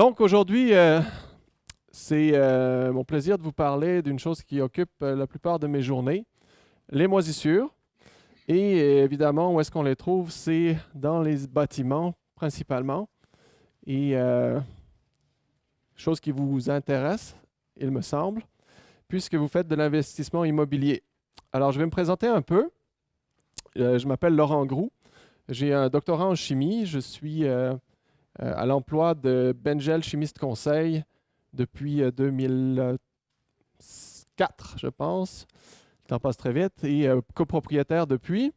Donc aujourd'hui, euh, c'est euh, mon plaisir de vous parler d'une chose qui occupe euh, la plupart de mes journées, les moisissures. Et évidemment, où est-ce qu'on les trouve? C'est dans les bâtiments principalement. Et chose qui vous intéresse, il me semble, puisque vous faites de l'investissement immobilier. Alors, je vais me présenter un peu. je m'appelle Laurent Groux. J'ai un doctorat en chimie. Je suis à l'emploi de Bengel Chimiste Conseil depuis 2004, euh, je pense. Le temps passe très vite. Et euh, copropriétaire depuis.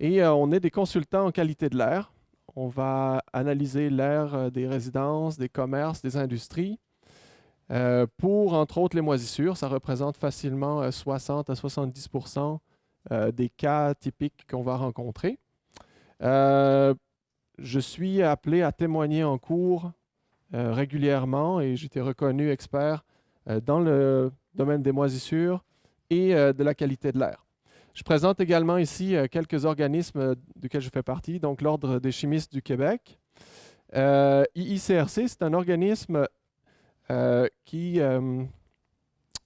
Et on est des consultants en qualité de l'air. On va analyser l'air des résidences, des commerces, des industries. pour, entre autres, les moisissures, ça représente facilement 60 à 70% des cas typiques qu'on va rencontrer je suis appelé à témoigner en cours euh, régulièrement et été reconnu expert euh, dans le domaine des moisissures et euh, de la qualité de l'air. Je présente également ici quelques organismes duquel je fais partie, donc l'Ordre des chimistes du Québec. IICRC, c'est un organisme qui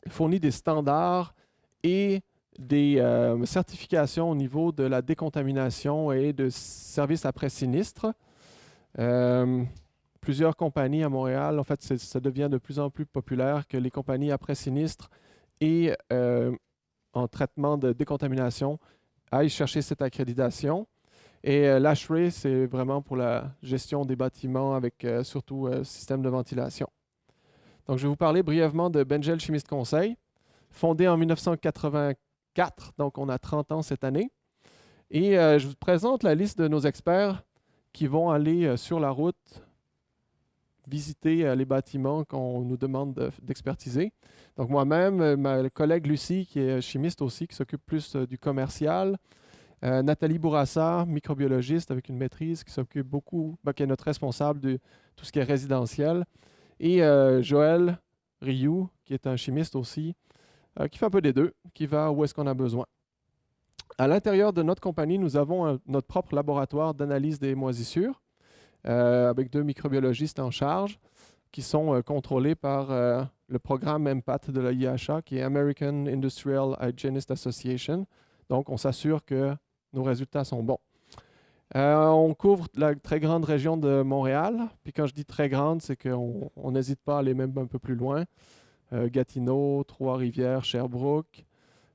fournit des standards et des euh, certifications au niveau de la décontamination et de services après sinistre. Euh, plusieurs compagnies à Montréal, en fait, ça devient de plus en plus populaire que les compagnies après sinistre et euh, en traitement de décontamination aillent chercher cette accréditation. Et l'ASHRAE, c'est vraiment pour la gestion des bâtiments avec surtout système de ventilation. Donc, je vais vous parler brièvement de Bengel Chimiste Conseil, fondé en 1984 donc on a 30 ans cette année. Et euh, je vous présente la liste de nos experts qui vont aller euh, sur la route visiter euh, les bâtiments qu'on nous demande d'expertiser. donc moi-même, ma collègue Lucie, qui est chimiste aussi, qui s'occupe plus du commercial. Nathalie Bourassa, microbiologiste avec une maîtrise, qui s'occupe beaucoup, ben, qui est notre responsable de tout ce qui est résidentiel. Et Joël Rioux, qui est un chimiste aussi, euh, qui fait un peu des deux, qui va où est-ce qu'on a besoin. À l'intérieur de notre compagnie, nous avons notre propre laboratoire d'analyse des moisissures euh, avec deux microbiologistes en charge qui sont euh, contrôlés par le programme MPAT de la qui est American Industrial Hygienist Association. Donc, on s'assure que nos résultats sont bons. on couvre la très grande région de Montréal. Puis quand je dis très grande, c'est qu'on n'hésite pas à aller même un peu plus loin. Euh, Gatineau, Trois-Rivières, Sherbrooke.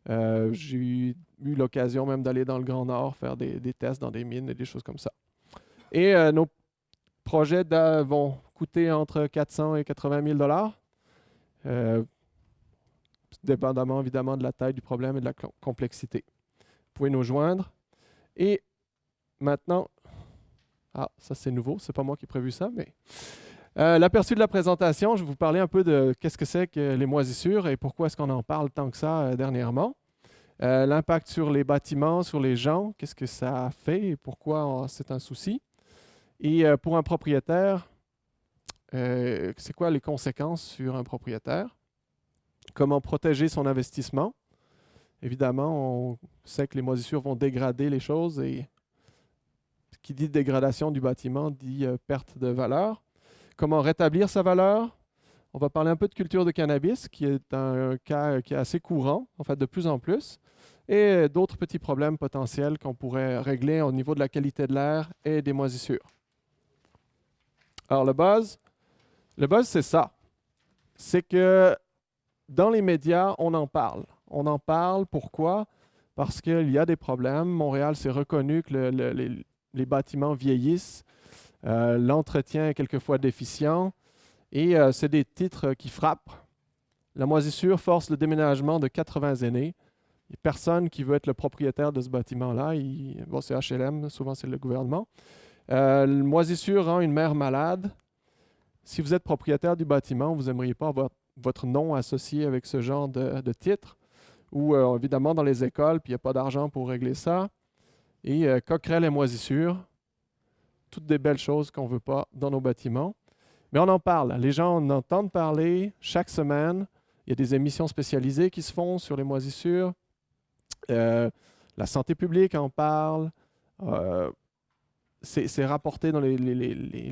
Euh, j'ai eu, l'occasion même d'aller dans le Grand Nord faire des, tests dans des mines et des choses comme ça. Et euh, nos projets vont coûter entre 400 et 80 000 dollars, dépendamment évidemment de la taille du problème et de la complexité. Vous pouvez nous joindre. Et maintenant, ah, ça c'est nouveau, c'est pas moi qui ai prévu ça, mais euh, l'aperçu de la présentation, je vais vous parler un peu de qu'est-ce que c'est que les moisissures et pourquoi est-ce qu'on en parle tant que ça euh, dernièrement. Euh, l'impact sur les bâtiments, sur les gens, qu'est-ce que ça fait et pourquoi c'est un souci. Et pour un propriétaire, c'est quoi les conséquences sur un propriétaire? Comment protéger son investissement? Évidemment, on sait que les moisissures vont dégrader les choses et qui dit dégradation du bâtiment dit perte de valeur comment rétablir sa valeur? On va parler un peu de culture de cannabis, qui est un cas qui est assez courant, en fait, de plus en plus, et d'autres petits problèmes potentiels qu'on pourrait régler au niveau de la qualité de l'air et des moisissures. Alors, le buzz, le buzz, c'est ça. C'est que dans les médias, on en parle. On en parle, pourquoi? Parce qu'il y a des problèmes. Montréal, s'est reconnu que les bâtiments vieillissent euh, l'entretien est quelquefois déficient. Et euh, c'est des titres qui frappent. La moisissure force le déménagement de 80 aînés. Personne qui veut être le propriétaire de ce bâtiment-là. Bon, c'est HLM, souvent c'est le gouvernement. Euh, la moisissure rend une mère malade. Si vous êtes propriétaire du bâtiment, vous n'aimeriez pas avoir votre nom associé avec ce genre de, titre. Ou évidemment dans les écoles, puis il n'y a pas d'argent pour régler ça. Et coquerelle et moisissure, toutes des belles choses qu'on ne veut pas dans nos bâtiments. Mais on en parle. Les gens en entendent parler chaque semaine. Il y a des émissions spécialisées qui se font sur les moisissures. Euh, la santé publique en parle. Euh, c'est rapporté dans les,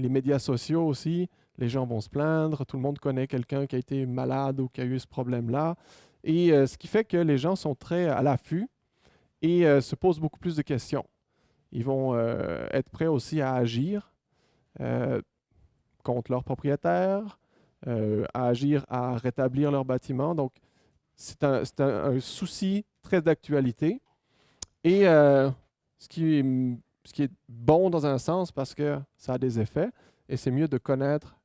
médias sociaux aussi. les gens vont se plaindre, tout le monde connaît quelqu'un qui a été malade ou qui a eu ce problème-là. Et euh, ce qui fait que les gens sont très à l'affût et se posent beaucoup plus de questions. Ils vont euh, être prêts aussi à agir contre leurs propriétaires, à agir à rétablir leur bâtiment. Donc, c'est un, un, souci très d'actualité. Et ce qui, ce qui est bon dans un sens parce que ça a des effets, et c'est mieux de connaître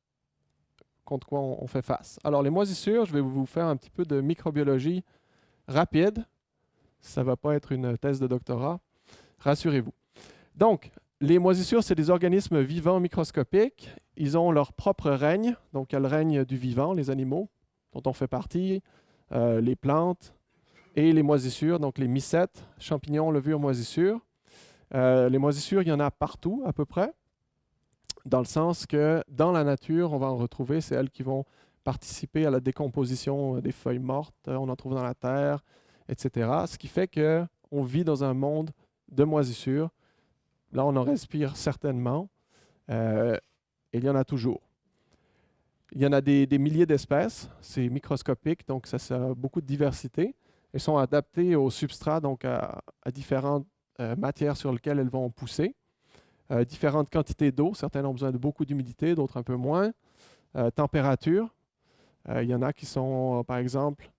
contre quoi on, fait face. Alors, les moisissures, je vais vous faire un petit peu de microbiologie rapide. Ça ne va pas être une thèse de doctorat, rassurez-vous. Donc, les moisissures, c'est des organismes vivants microscopiques. Ils ont leur propre règne. Donc, il y le règne du vivant, les animaux, dont on fait partie, euh, les plantes et les moisissures, donc les mycètes, champignons, levures, moisissures. Euh, les moisissures, il y en a partout à peu près dans le sens que dans la nature, on va en retrouver, c'est elles qui vont participer à la décomposition des feuilles mortes, on en trouve dans la terre, etc. Ce qui fait qu'on vit dans un monde de moisissures. Là, on en respire certainement, euh, et il y en a toujours. Il y en a des, milliers d'espèces, c'est microscopique, donc ça, a beaucoup de diversité. Elles sont adaptées au substrat, donc à, différentes euh, matières sur lesquelles elles vont pousser. Euh, différentes quantités d'eau. Certains ont besoin de beaucoup d'humidité, d'autres un peu moins. Température. Il y en a qui sont, par exemple,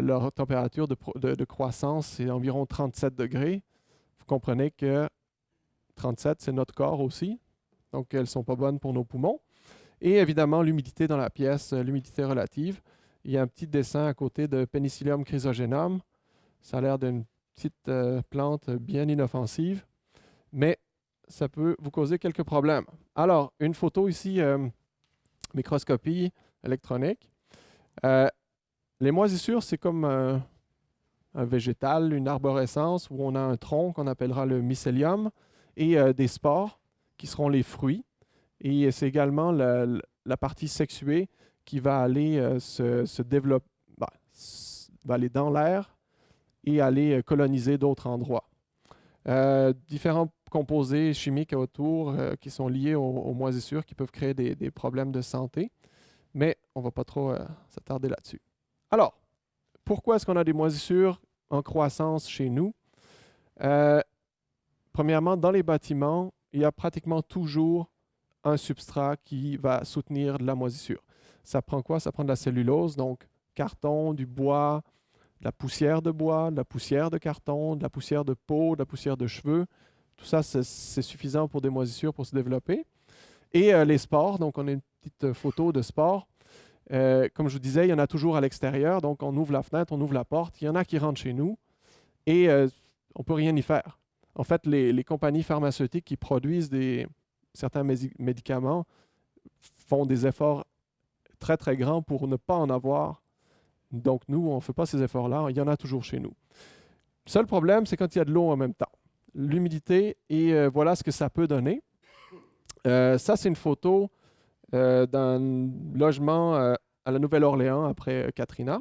leur température de, croissance, c'est environ 37 degrés. Vous comprenez que 37, c'est notre corps aussi. Donc, elles ne sont pas bonnes pour nos poumons. Et évidemment, l'humidité dans la pièce, l'humidité relative. Il y a un petit dessin à côté de Penicillium chrysogenum. Ça a l'air d'une petite plante bien inoffensive, mais ça peut vous causer quelques problèmes. Alors, une photo ici, euh, microscopie électronique. Euh, les moisissures, c'est comme un végétal, une arborescence où on a un tronc qu'on appellera le mycélium et euh, des spores qui seront les fruits. Et c'est également la, partie sexuée qui va aller se, développer, bah, va aller dans l'air et aller coloniser d'autres endroits. différents composés chimiques autour euh, qui sont liés aux, moisissures qui peuvent créer des, problèmes de santé. Mais on ne va pas trop euh, s'attarder là-dessus. Alors, pourquoi est-ce qu'on a des moisissures en croissance chez nous? Premièrement, dans les bâtiments, il y a pratiquement toujours un substrat qui va soutenir la moisissure. Ça prend quoi? Ça prend de la cellulose, donc carton, du bois, de la poussière de bois, de la poussière de carton, de la poussière de peau, de la poussière de cheveux. Tout ça, c'est suffisant pour des moisissures pour se développer. Et euh, les spores, donc on a une petite euh, photo de spores. Euh, comme je vous disais, il y en a toujours à l'extérieur, donc on ouvre la fenêtre, on ouvre la porte, il y en a qui rentrent chez nous et on ne peut rien y faire. En fait, les, compagnies pharmaceutiques qui produisent certains médicaments font des efforts très, très grands pour ne pas en avoir. Donc nous, on ne fait pas ces efforts-là, il y en a toujours chez nous. Le seul problème, c'est quand il y a de l'eau en même temps l'humidité et euh, voilà ce que ça peut donner. Euh, ça, c'est une photo euh, d'un logement à la Nouvelle-Orléans après Katrina.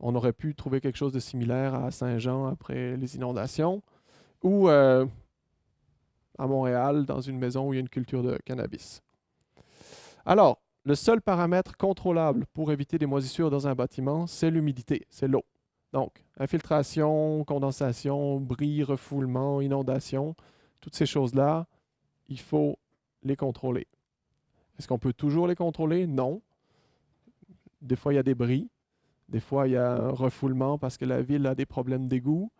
On aurait pu trouver quelque chose de similaire à Saint-Jean après les inondations ou à Montréal dans une maison où il y a une culture de cannabis. Alors, le seul paramètre contrôlable pour éviter des moisissures dans un bâtiment, c'est l'humidité, c'est l'eau. Donc, infiltration, condensation, bris, refoulement, inondation, toutes ces choses-là, il faut les contrôler. Est-ce qu'on peut toujours les contrôler? Non. Des fois, il y a des bris. Des fois, il y a un refoulement parce que la ville a des problèmes d'égout.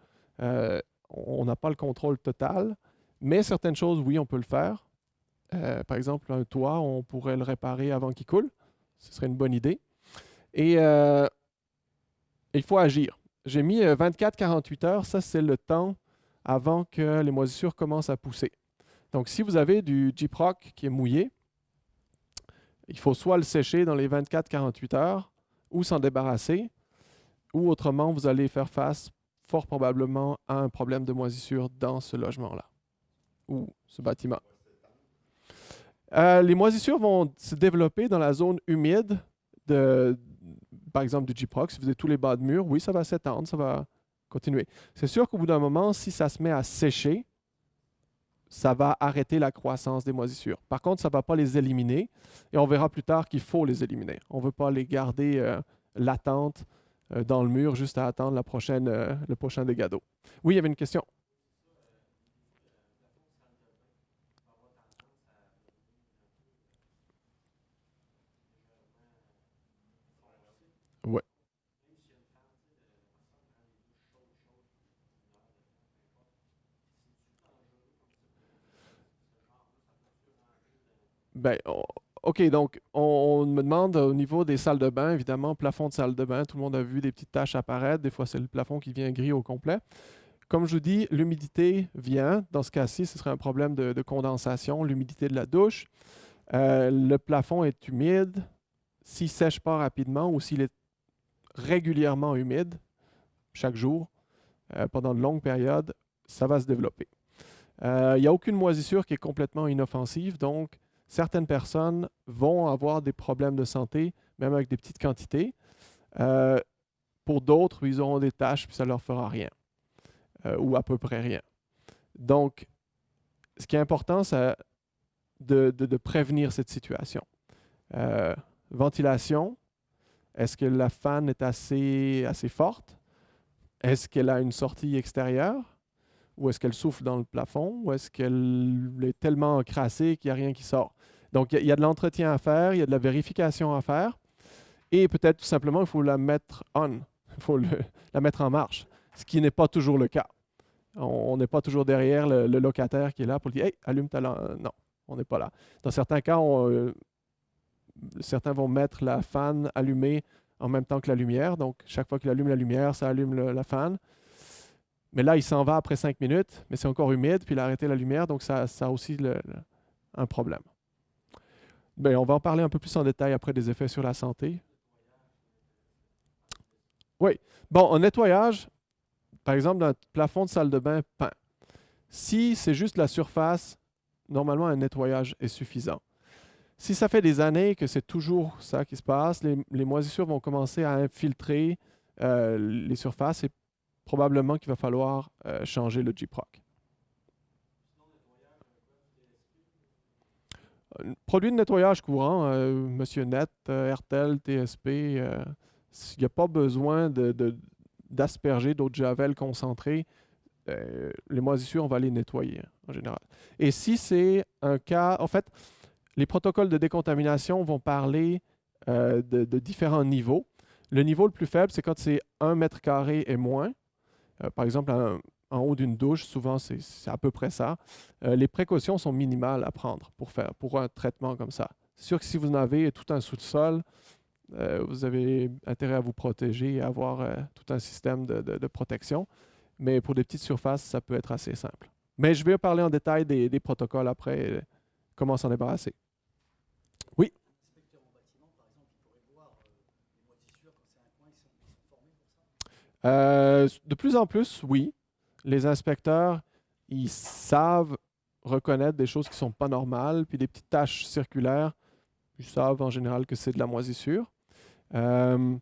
Euh, on n'a pas le contrôle total. Mais certaines choses, oui, on peut le faire. Euh, par exemple, un toit, on pourrait le réparer avant qu'il coule. Ce serait une bonne idée. Et euh, il faut agir. J'ai mis 24-48 euh, heures, ça c'est le temps avant que les moisissures commencent à pousser. Donc si vous avez du Jeep Rock qui est mouillé, il faut soit le sécher dans les 24-48 heures ou s'en débarrasser, ou autrement vous allez faire face fort probablement à un problème de moisissure dans ce logement-là ou ce bâtiment. Euh, les moisissures vont se développer dans la zone humide de, par exemple, du G-Prox, si vous avez tous les bas de mur, oui, ça va s'étendre, ça va continuer. C'est sûr qu'au bout d'un moment, si ça se met à sécher, ça va arrêter la croissance des moisissures. Par contre, ça ne va pas les éliminer et on verra plus tard qu'il faut les éliminer. On ne veut pas les garder euh, latentes dans le mur juste à attendre la prochaine, euh, le prochain dégât d'eau. Oui, il y avait une question. Ouais. Ben, OK, donc on, me demande au niveau des salles de bain, évidemment, plafond de salle de bain, tout le monde a vu des petites taches apparaître, des fois c'est le plafond qui vient gris au complet. Comme je vous dis, l'humidité vient. Dans ce cas-ci, ce serait un problème de, condensation, l'humidité de la douche. Euh, le plafond est humide. S'il ne sèche pas rapidement ou s'il est régulièrement humide, chaque jour, euh, pendant de longues périodes, ça va se développer. Euh, il n'y a aucune moisissure qui est complètement inoffensive, donc certaines personnes vont avoir des problèmes de santé, même avec des petites quantités. Euh, pour d'autres, ils auront des tâches, puis ça ne leur fera rien, euh, ou à peu près rien. Donc, ce qui est important, c'est de, prévenir cette situation. Euh, ventilation, est-ce que la fan est assez, assez forte? Est-ce qu'elle a une sortie extérieure? Ou est-ce qu'elle souffle dans le plafond? Ou est-ce qu'elle est tellement encrassée qu'il n'y a rien qui sort? Donc, il y, a de l'entretien à faire, il y a de la vérification à faire. Et peut-être tout simplement, il faut la mettre on, il faut la mettre en marche, ce qui n'est pas toujours le cas. On n'est pas toujours derrière le, locataire qui est là pour lui dire Hey, allume ta lampe. Non, on n'est pas là. Dans certains cas, euh, certains vont mettre la fan allumée en même temps que la lumière. Donc, chaque fois qu'il allume la lumière, ça allume la fan. Mais là, il s'en va après cinq minutes, mais c'est encore humide, puis il a arrêté la lumière, donc ça, ça a aussi un problème. Bien, on va en parler un peu plus en détail après des effets sur la santé. Oui. Bon, en nettoyage, par exemple, le plafond de salle de bain peint, si c'est juste la surface, normalement, un nettoyage est suffisant. Si ça fait des années que c'est toujours ça qui se passe, les, moisissures vont commencer à infiltrer euh, les surfaces et probablement qu'il va falloir euh, changer le G-Proc. Produit de nettoyage courant, euh, Monsieur Net, euh, RTL, TSP, il n'y a pas besoin d'asperger d'autres javel concentrés. les moisissures, on va les nettoyer en général. Et si c'est un cas, en fait, les protocoles de décontamination vont parler de, de, différents niveaux. Le niveau le plus faible, c'est quand c'est 1 mètre carré et moins. Euh, par exemple, en haut d'une douche, souvent c'est à peu près ça. Euh, les précautions sont minimales à prendre pour, faire, pour un traitement comme ça. C'est sûr que si vous en avez tout un sous-sol, euh, vous avez intérêt à vous protéger et avoir tout un système de, protection. Mais pour des petites surfaces, ça peut être assez simple. Mais je vais parler en détail des, des protocoles après, comment s'en débarrasser. Oui? Euh, de plus en plus, oui. Les inspecteurs, ils savent reconnaître des choses qui ne sont pas normales, puis des petites taches circulaires, ils savent en général que c'est de la moisissure. Euh,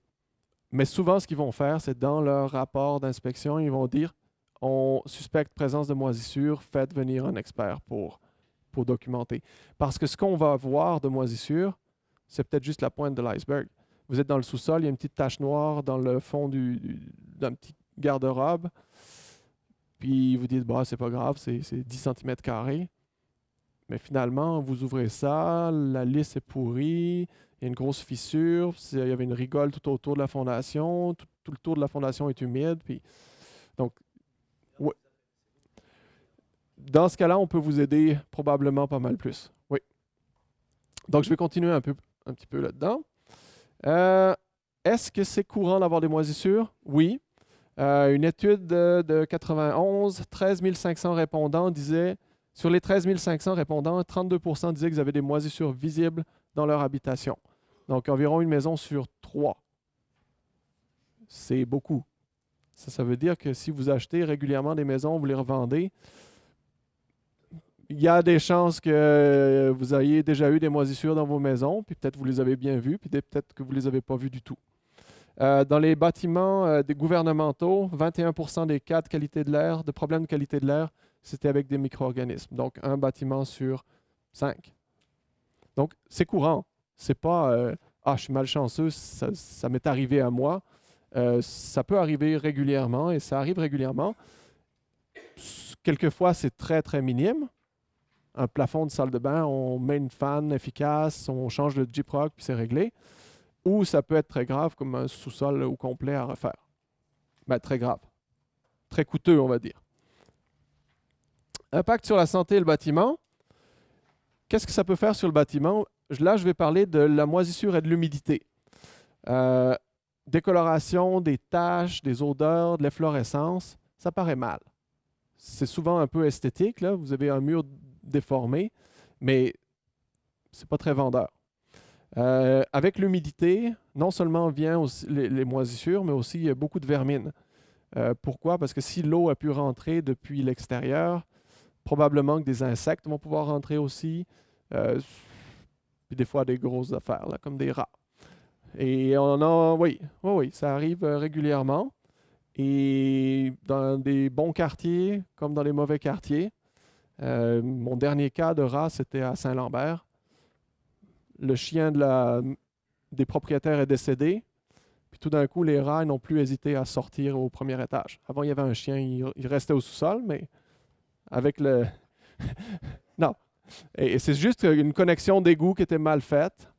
mais souvent, ce qu'ils vont faire, c'est dans leur rapport d'inspection, ils vont dire on suspecte présence de moisissure, faites venir un expert pour, pour documenter. Parce que ce qu'on va voir de moisissure, c'est peut-être juste la pointe de l'iceberg vous êtes dans le sous-sol, il y a une petite tache noire dans le fond d'un petit garde-robe. Puis vous dites, bah, c'est pas grave, c'est 10 cm. Mais finalement, vous ouvrez ça, la lisse est pourrie, il y a une grosse fissure, il y avait une rigole tout autour de la fondation, tout, le tour de la fondation est humide. Puis, donc, Dans ce cas-là, on peut vous aider probablement pas mal plus. Oui. Donc, je vais continuer un, peu, un petit peu là-dedans. Euh, est-ce que c'est courant d'avoir des moisissures? Oui. Euh, une étude de, 91, 13 500 répondants disaient, sur les 13 500 répondants, 32% disaient qu'ils avaient des moisissures visibles dans leur habitation. Donc environ une maison sur trois. C'est beaucoup. Ça, ça veut dire que si vous achetez régulièrement des maisons, vous les revendez, il y a des chances que vous ayez déjà eu des moisissures dans vos maisons, puis peut-être vous les avez bien vues, puis peut-être que vous ne les avez pas vues du tout. dans les bâtiments des gouvernementaux, 21% des cas de qualité de l'air, de problèmes de qualité de l'air, c'était avec des micro-organismes. Donc, un bâtiment sur cinq. Donc, c'est courant. C'est pas Ah, je suis malchanceux, ça, ça m'est arrivé à moi. ça peut arriver régulièrement et ça arrive régulièrement. Quelquefois, c'est très, très minime. Un plafond de salle de bain, on met une fan efficace, on change le J-Proc, puis c'est réglé. Ou ça peut être très grave, comme un sous-sol au complet à refaire. Ben, très grave. Très coûteux, on va dire. Impact sur la santé et le bâtiment. Qu'est-ce que ça peut faire sur le bâtiment? Là, je vais parler de la moisissure et de l'humidité. Euh, décoloration, des taches, des odeurs, de l'efflorescence, ça paraît mal c'est souvent un peu esthétique. Là. Vous avez un mur déformé, mais c'est pas très vendeur. Euh, avec l'humidité, non seulement vient les, moisissures, mais aussi beaucoup de vermine. Euh, pourquoi? Parce que si l'eau a pu rentrer depuis l'extérieur, probablement que des insectes vont pouvoir rentrer aussi, euh, puis des fois des grosses affaires, là, comme des rats. Et on a, oui, oui, oui, ça arrive régulièrement. Et dans des bons quartiers comme dans les mauvais quartiers, euh, mon dernier cas de rat, c'était à Saint-Lambert. Le chien des propriétaires est décédé. Puis tout d'un coup, les rats n'ont plus hésité à sortir au premier étage. Avant, il y avait un chien, il, restait au sous-sol, mais avec le... non. Et, c'est juste une connexion d'égout qui était mal faite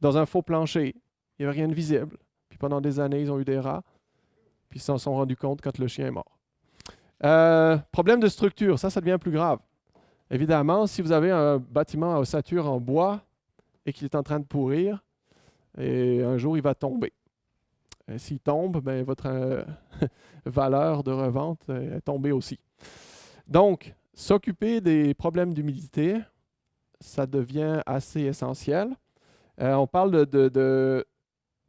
dans un faux plancher. Il n'y avait rien de visible. Puis pendant des années, ils ont eu des rats puis ils s'en sont rendus compte quand le chien est mort. Euh, problème de structure, ça, ça devient plus grave. Évidemment, si vous avez un bâtiment à ossature en bois et qu'il est en train de pourrir, un jour il va tomber. S'il tombe, ben, votre euh, valeur de revente est tombée aussi. Donc, s'occuper des problèmes d'humidité, ça devient assez essentiel. Euh, on parle de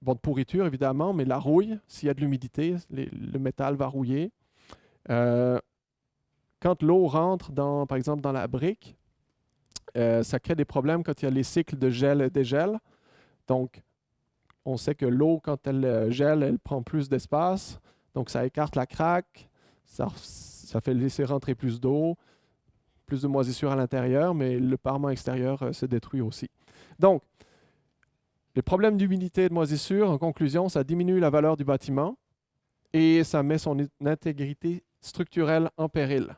Bon, de pourriture, évidemment, mais la rouille, s'il y a de l'humidité, le métal va rouiller. Euh, quand l'eau rentre, dans, par exemple, dans la brique, euh, ça crée des problèmes quand il y a les cycles de gel et dégel. Donc, on sait que l'eau, quand elle euh, gèle, elle prend plus d'espace. Donc, ça écarte la craque, ça, fait laisser rentrer plus d'eau, plus de moisissure à l'intérieur, mais le parement extérieur se détruit aussi. Donc, les problèmes d'humidité et de moisissure, en conclusion, ça diminue la valeur du bâtiment et ça met son intégrité structurelle en péril.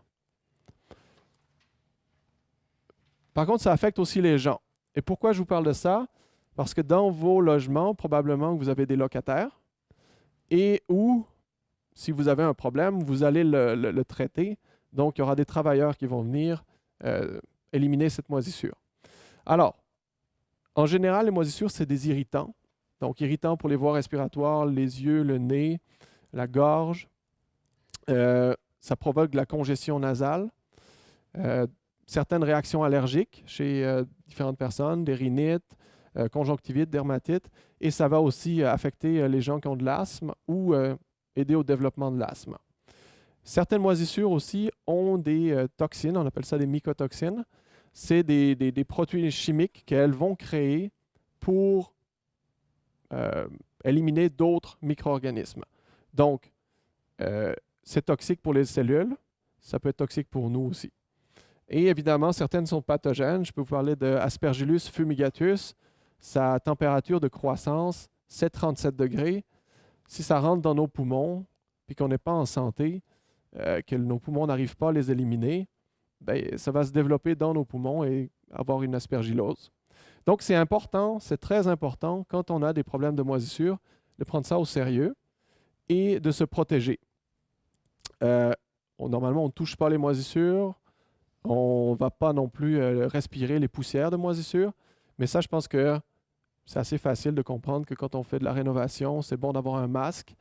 Par contre, ça affecte aussi les gens. Et pourquoi je vous parle de ça? Parce que dans vos logements, probablement vous avez des locataires et ou, si vous avez un problème, vous allez le, traiter. Donc, il y aura des travailleurs qui vont venir euh, éliminer cette moisissure. Alors, en général, les moisissures, c'est des irritants. Donc, irritants pour les voies respiratoires, les yeux, le nez, la gorge. Euh, ça provoque de la congestion nasale. Euh, certaines réactions allergiques chez euh, différentes personnes, des rhinites, conjonctivite, dermatite. Et ça va aussi affecter les gens qui ont de l'asthme ou aider au développement de l'asthme. Certaines moisissures aussi ont des toxines, on appelle ça des mycotoxines c'est des, des, protéines chimiques qu'elles vont créer pour euh, éliminer d'autres micro-organismes. Donc, euh, c'est toxique pour les cellules, ça peut être toxique pour nous aussi. Et évidemment, certaines sont pathogènes. Je peux vous parler de Aspergillus fumigatus. Sa température de croissance, c'est 37 degrés. Si ça rentre dans nos poumons, puis qu'on n'est pas en santé, euh, que nos poumons n'arrivent pas à les éliminer, ben, ça va se développer dans nos poumons et avoir une aspergillose. Donc, c'est important, c'est très important quand on a des problèmes de moisissure, de prendre ça au sérieux et de se protéger. Euh, normalement, on ne touche pas les moisissures, on ne va pas non plus euh, respirer les poussières de moisissure, mais ça, je pense que c'est assez facile de comprendre que quand on fait de la rénovation, c'est bon d'avoir un masque,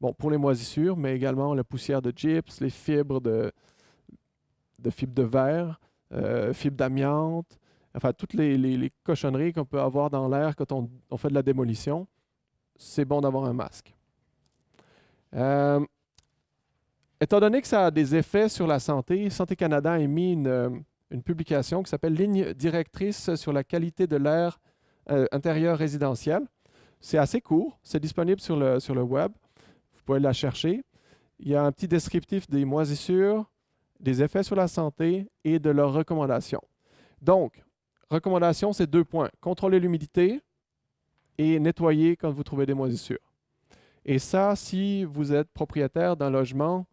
bon, pour les moisissures, mais également la poussière de gyps, les fibres de, de fibres de verre, euh, fibres d'amiante, enfin toutes les, cochonneries qu'on peut avoir dans l'air quand on, fait de la démolition, c'est bon d'avoir un masque. Euh, étant donné que ça a des effets sur la santé, Santé Canada a émis une, publication qui s'appelle Ligne directrice sur la qualité de l'air euh, intérieur résidentiel. C'est assez court, c'est disponible sur le, sur le web. Vous pouvez la chercher. Il y a un petit descriptif des moisissures, des effets sur la santé et de leurs recommandations. Donc, recommandation, c'est deux points. Contrôler l'humidité et nettoyer quand vous trouvez des moisissures. Et ça, si vous êtes propriétaire d'un logement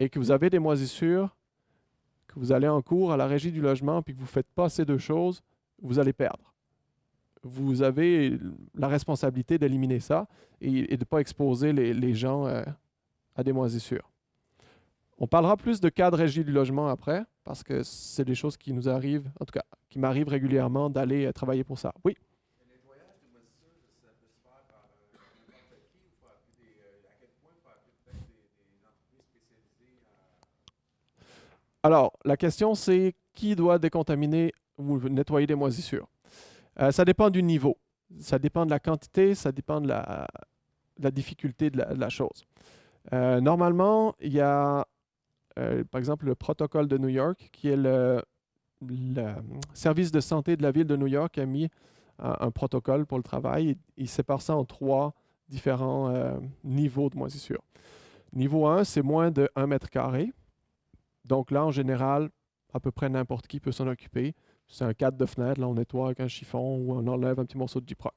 et que vous avez des moisissures, que vous allez en cours à la régie du logement puis que vous ne faites pas ces deux choses, vous allez perdre. Vous avez la responsabilité d'éliminer ça et, de ne pas exposer les, gens euh, à des moisissures. On parlera plus de cas de régie du logement après, parce que c'est des choses qui nous arrivent, en tout cas, qui m'arrivent régulièrement d'aller euh, travailler pour ça. Oui? Alors, la question, c'est qui doit décontaminer ou nettoyer des moisissures? Euh, ça dépend du niveau. Ça dépend de la quantité, ça dépend de la, difficulté de la, chose. Euh, normalement, il y a, euh, par exemple, le protocole de New York, qui est le, service de santé de la ville de New York a mis un, protocole pour le travail. Il, sépare ça en trois différents niveaux de moisissure. Niveau 1, c'est moins de 1 mètre carré. Donc là, en général, à peu près n'importe qui peut s'en occuper. C'est un cadre de fenêtre, là on nettoie avec un chiffon ou on enlève un petit morceau de Gyproc.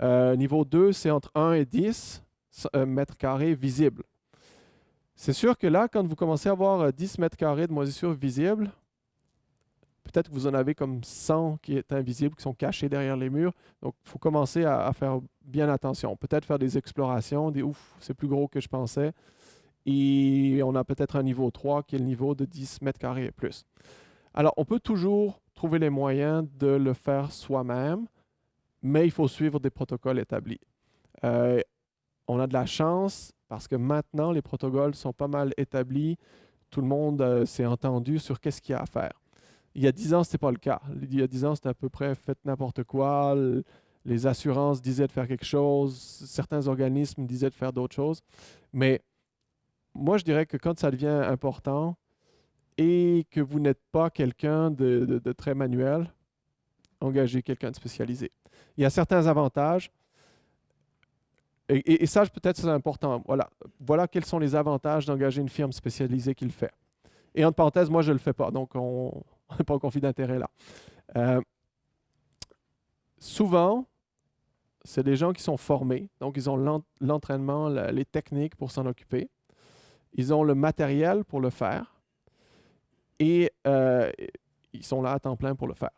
Euh, niveau 2, c'est entre 1 et 10 euh, mètres carrés visibles. C'est sûr que là, quand vous commencez à avoir 10 euh, mètres carrés de moisissure visible, peut-être que vous en avez comme 100 qui est invisibles, qui sont cachés derrière les murs. Donc, il faut commencer à, faire bien attention. Peut-être faire des explorations, des ouf, c'est plus gros que je pensais. Et on a peut-être un niveau 3 qui est le niveau de 10 mètres carrés et plus. Alors, on peut toujours trouver les moyens de le faire soi-même, mais il faut suivre des protocoles établis. Euh, on a de la chance parce que maintenant, les protocoles sont pas mal établis. Tout le monde euh, s'est entendu sur qu'est-ce qu'il y a à faire. Il y a 10 ans, ce n'était pas le cas. Il y a 10 ans, c'était à peu près faites n'importe quoi. Les assurances disaient de faire quelque chose. Certains organismes disaient de faire d'autres choses. Mais moi, je dirais que quand ça devient important et que vous n'êtes pas quelqu'un de, très manuel, engagez quelqu'un de spécialisé. Il y a certains avantages. Et, ça, peut-être, c'est important. Voilà. voilà quels sont les avantages d'engager une firme spécialisée qui le fait. Et entre parenthèses, moi, je ne le fais pas, donc on n'est pas en conflit d'intérêt là. Euh, souvent, c'est des gens qui sont formés, donc ils ont l'entraînement, les techniques pour s'en occuper. Ils ont le matériel pour le faire et euh, ils sont là à temps plein pour le faire.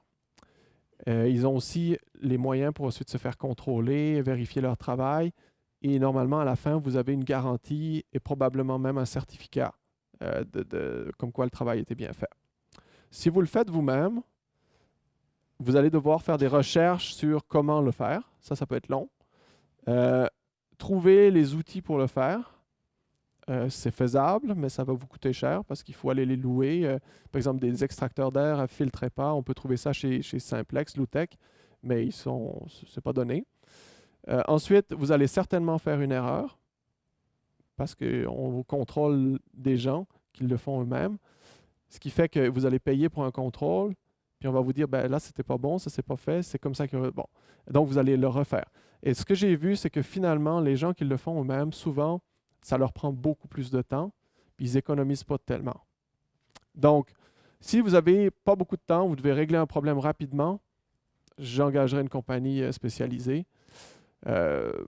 Euh, ils ont aussi les moyens pour ensuite se faire contrôler, vérifier leur travail. Et normalement, à la fin, vous avez une garantie et probablement même un certificat euh, de, comme quoi le travail était bien fait. Si vous le faites vous-même, vous allez devoir faire des recherches sur comment le faire. Ça, ça peut être long. trouver les outils pour le faire. Euh, c'est faisable, mais ça va vous coûter cher parce qu'il faut aller les louer. Euh, par exemple, des extracteurs d'air à filtre on peut trouver ça chez, chez Simplex, Loutech, mais ils sont, c'est pas donné. Euh, ensuite, vous allez certainement faire une erreur parce qu'on vous contrôle des gens qui le font eux-mêmes, ce qui fait que vous allez payer pour un contrôle, puis on va vous dire, ben là, c'était pas bon, ça s'est pas fait, c'est comme ça que... Bon, donc vous allez le refaire. Et ce que j'ai vu, c'est que finalement, les gens qui le font eux-mêmes, souvent, ça leur prend beaucoup plus de temps, puis ils économisent pas tellement. Donc, si vous n'avez pas beaucoup de temps, vous devez régler un problème rapidement, j'engagerai une compagnie euh, spécialisée. Euh,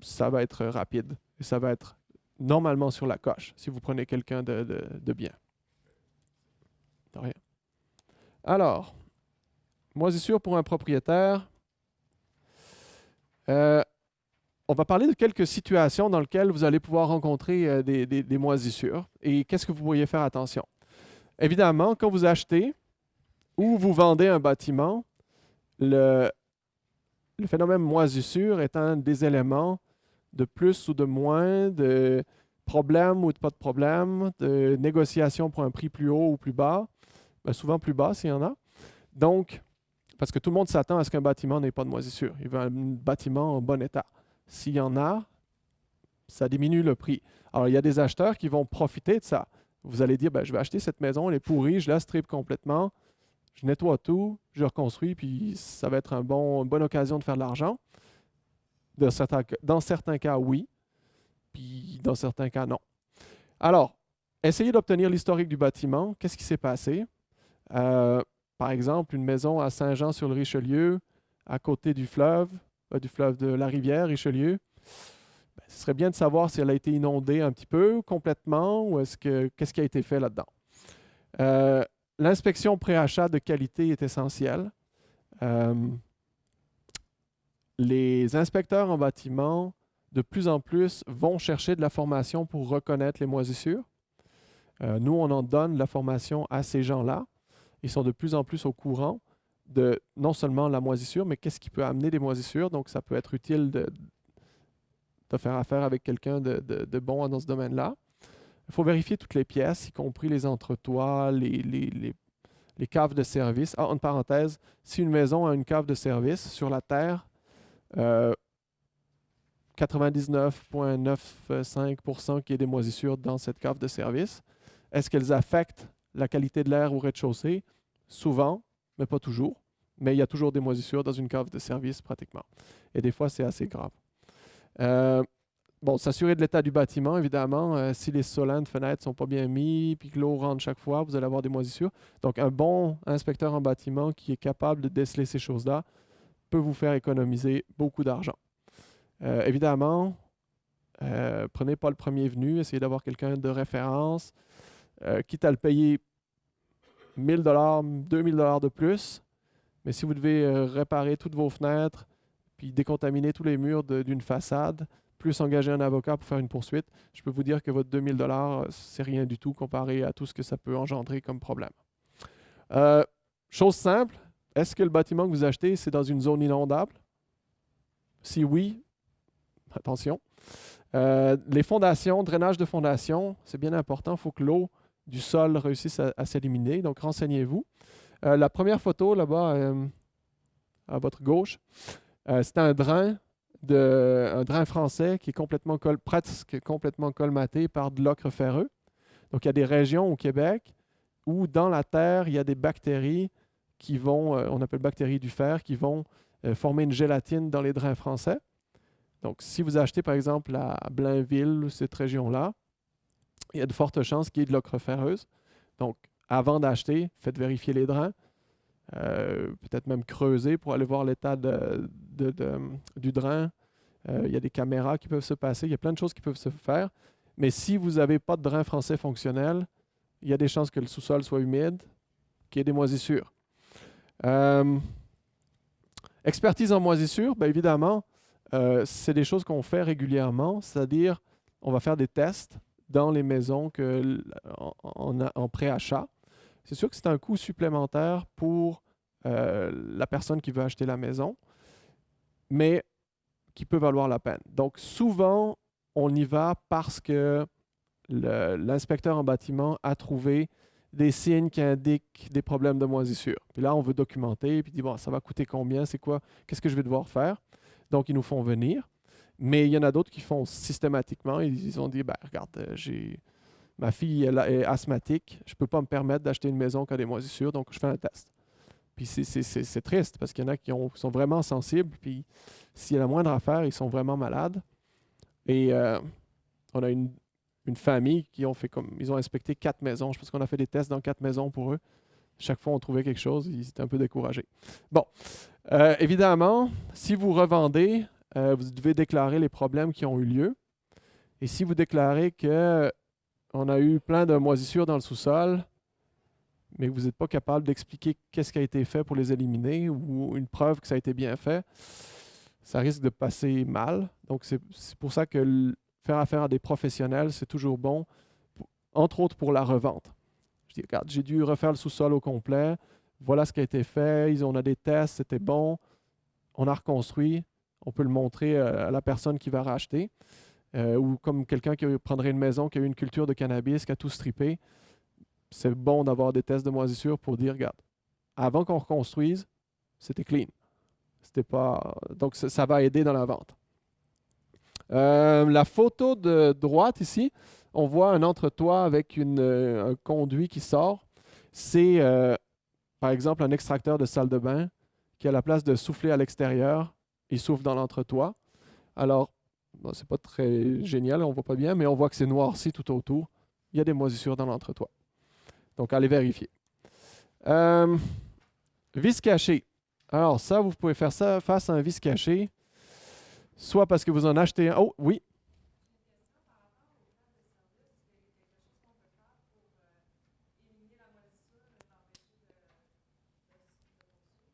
ça va être rapide et ça va être normalement sur la coche si vous prenez quelqu'un de, bien. De rien. Alors, moisissure pour un propriétaire. Euh, on va parler de quelques situations dans lesquelles vous allez pouvoir rencontrer euh, des, moisissures et qu'est-ce que vous pourriez faire attention? Évidemment, quand vous achetez ou vous vendez un bâtiment, le, phénomène moisissure est un des éléments de plus ou de moins, de problème ou de pas de problème, de négociation pour un prix plus haut ou plus bas, ben, souvent plus bas s'il y en a. Donc, parce que tout le monde s'attend à ce qu'un bâtiment n'ait pas de moisissure. Il veut un bâtiment en bon état. S'il y en a, ça diminue le prix. Alors, il y a des acheteurs qui vont profiter de ça. Vous allez dire, ben, je vais acheter cette maison, elle est pourrie, je la strip complètement, je nettoie tout, je reconstruis, puis ça va être un bon, une bonne occasion de faire de l'argent. Dans certains, cas, oui. Puis dans certains cas, non. Alors, essayez d'obtenir l'historique du bâtiment. Qu'est-ce qui s'est passé? Euh, par exemple, une maison à Saint-Jean-sur-le-Richelieu, à côté du fleuve, du fleuve de la rivière Richelieu. Ben, ce serait bien de savoir si elle a été inondée un petit peu, complètement, ou est-ce que qu'est-ce qui a été fait là-dedans. Euh, l'inspection pré-achat de qualité est essentielle. les inspecteurs en bâtiment, de plus en plus, vont chercher de la formation pour reconnaître les moisissures. nous, on en donne la formation à ces gens-là ils sont de plus en plus au courant de non seulement la moisissure, mais qu'est-ce qui peut amener des moisissures. Donc, ça peut être utile de, faire affaire avec quelqu'un de, bon dans ce domaine-là. Il faut vérifier toutes les pièces, y compris les entretoits, les, les, caves de service. Ah, en parenthèse, si une maison a une cave de service sur la terre, 99,95% qui est des moisissures dans cette cave de service. Est-ce qu'elles affectent la qualité de l'air au rez-de-chaussée, souvent, mais pas toujours. Mais il y a toujours des moisissures dans une cave de service pratiquement. Et des fois, c'est assez grave. Euh, bon, s'assurer de l'état du bâtiment, évidemment. Euh, si les solins de fenêtres ne sont pas bien mis, puis que l'eau rentre chaque fois, vous allez avoir des moisissures. Donc, un bon inspecteur en bâtiment qui est capable de déceler ces choses-là peut vous faire économiser beaucoup d'argent. Euh, évidemment, prenez pas le premier venu, essayez d'avoir quelqu'un de référence. Euh, quitte à le payer 1000 dollars, 2000 dollars de plus. Mais si vous devez euh, réparer toutes vos fenêtres, puis décontaminer tous les murs d'une façade, plus engager un avocat pour faire une poursuite, je peux vous dire que votre 2000 dollars, euh, c'est rien du tout comparé à tout ce que ça peut engendrer comme problème. chose simple, est-ce que le bâtiment que vous achetez, c'est dans une zone inondable? Si oui, attention. les fondations, drainage de fondation, c'est bien important. Il faut que l'eau du sol réussissent à, s'éliminer. Donc, renseignez-vous. Euh, la première photo, là-bas, euh, à votre gauche, euh, c'est un drain, drain français qui est complètement presque complètement colmaté par de l'ocre ferreux. Donc, il y a des régions au Québec où, dans la terre, il y a des bactéries qui vont, on appelle bactéries du fer, qui vont former une gélatine dans les drains français. Donc, si vous achetez, par exemple, à Blainville, cette région-là, il y a de fortes chances qu'il y ait de l'ocre ferreuse. Donc, avant d'acheter, faites vérifier les drains. Euh, peut-être même creuser pour aller voir l'état de, du drain. Euh, il y a des caméras qui peuvent se passer. Il y a plein de choses qui peuvent se faire. Mais si vous n'avez pas de drain français fonctionnel, il y a des chances que le sous-sol soit humide, qu'il y ait des moisissures. Euh, expertise en moisissure, bien évidemment, c'est des choses qu'on fait régulièrement, c'est-à-dire on va faire des tests dans les maisons que, en, en pré-achat. C'est sûr que c'est un coût supplémentaire pour euh, la personne qui veut acheter la maison, mais qui peut valoir la peine. Donc souvent, on y va parce que l'inspecteur en bâtiment a trouvé des signes qui indiquent des problèmes de moisissure. Puis là, on veut documenter, puis dit, bon, ça va coûter combien, c'est quoi, qu'est-ce que je vais devoir faire? Donc, ils nous font venir. Mais il y en a d'autres qui font systématiquement. Ils, ont dit, ben, regarde, euh, j'ai ma fille est asthmatique, je ne peux pas me permettre d'acheter une maison qui a des moisissures, donc je fais un test. Puis c'est triste parce qu'il y en a qui sont vraiment sensibles, puis s'il y a la moindre affaire, ils sont vraiment malades. Et euh, on a une, famille qui ont fait comme. Ils ont inspecté quatre maisons. Je pense qu'on a fait des tests dans quatre maisons pour eux. Chaque fois, on trouvait quelque chose, ils étaient un peu découragés. Bon, euh, évidemment, si vous revendez, euh, vous devez déclarer les problèmes qui ont eu lieu. Et si vous déclarez qu'on a eu plein de moisissures dans le sous-sol, mais vous n'êtes pas capable d'expliquer qu'est-ce qui a été fait pour les éliminer ou une preuve que ça a été bien fait, ça risque de passer mal. Donc, c'est pour ça que faire affaire à des professionnels, c'est toujours bon, entre autres pour la revente. Je dis, regarde, j'ai dû refaire le sous-sol au complet, voilà ce qui a été fait, on a des tests, c'était bon, on a reconstruit, on peut le montrer euh, à la personne qui va racheter. Euh, ou comme quelqu'un qui prendrait une maison qui a eu une culture de cannabis, qui a tout strippé. C'est bon d'avoir des tests de moisissure pour dire, regarde, avant qu'on reconstruise, c'était clean. C'était pas. Donc, ça, va aider dans la vente. Euh, la photo de droite ici, on voit un entretoit avec une, un conduit qui sort. C'est, par exemple, un extracteur de salle de bain qui a la place de souffler à l'extérieur il souffle dans l'entretoit. Alors, bon, c'est pas très génial, on voit pas bien, mais on voit que c'est noirci tout autour. Il y a des moisissures dans l'entretoit. Donc, allez vérifier. Euh, vis caché. Alors, ça, vous pouvez faire ça face à un vis caché, soit parce que vous en achetez un. Oh, oui.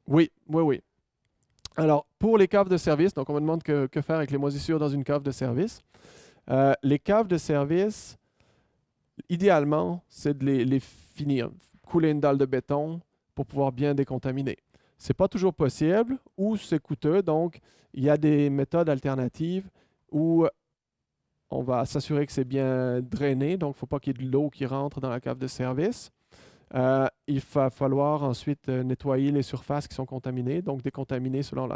Oui, oui, oui. Alors, pour les caves de service, donc on me demande que, faire avec les moisissures dans une cave de service. Euh, les caves de service, idéalement, c'est de les, finir, couler une dalle de béton pour pouvoir bien décontaminer. Ce n'est pas toujours possible ou c'est coûteux, donc il y a des méthodes alternatives où on va s'assurer que c'est bien drainé, donc il ne faut pas qu'il y ait de l'eau qui rentre dans la cave de service. Euh, il va falloir ensuite euh, nettoyer les surfaces qui sont contaminées, donc décontaminer selon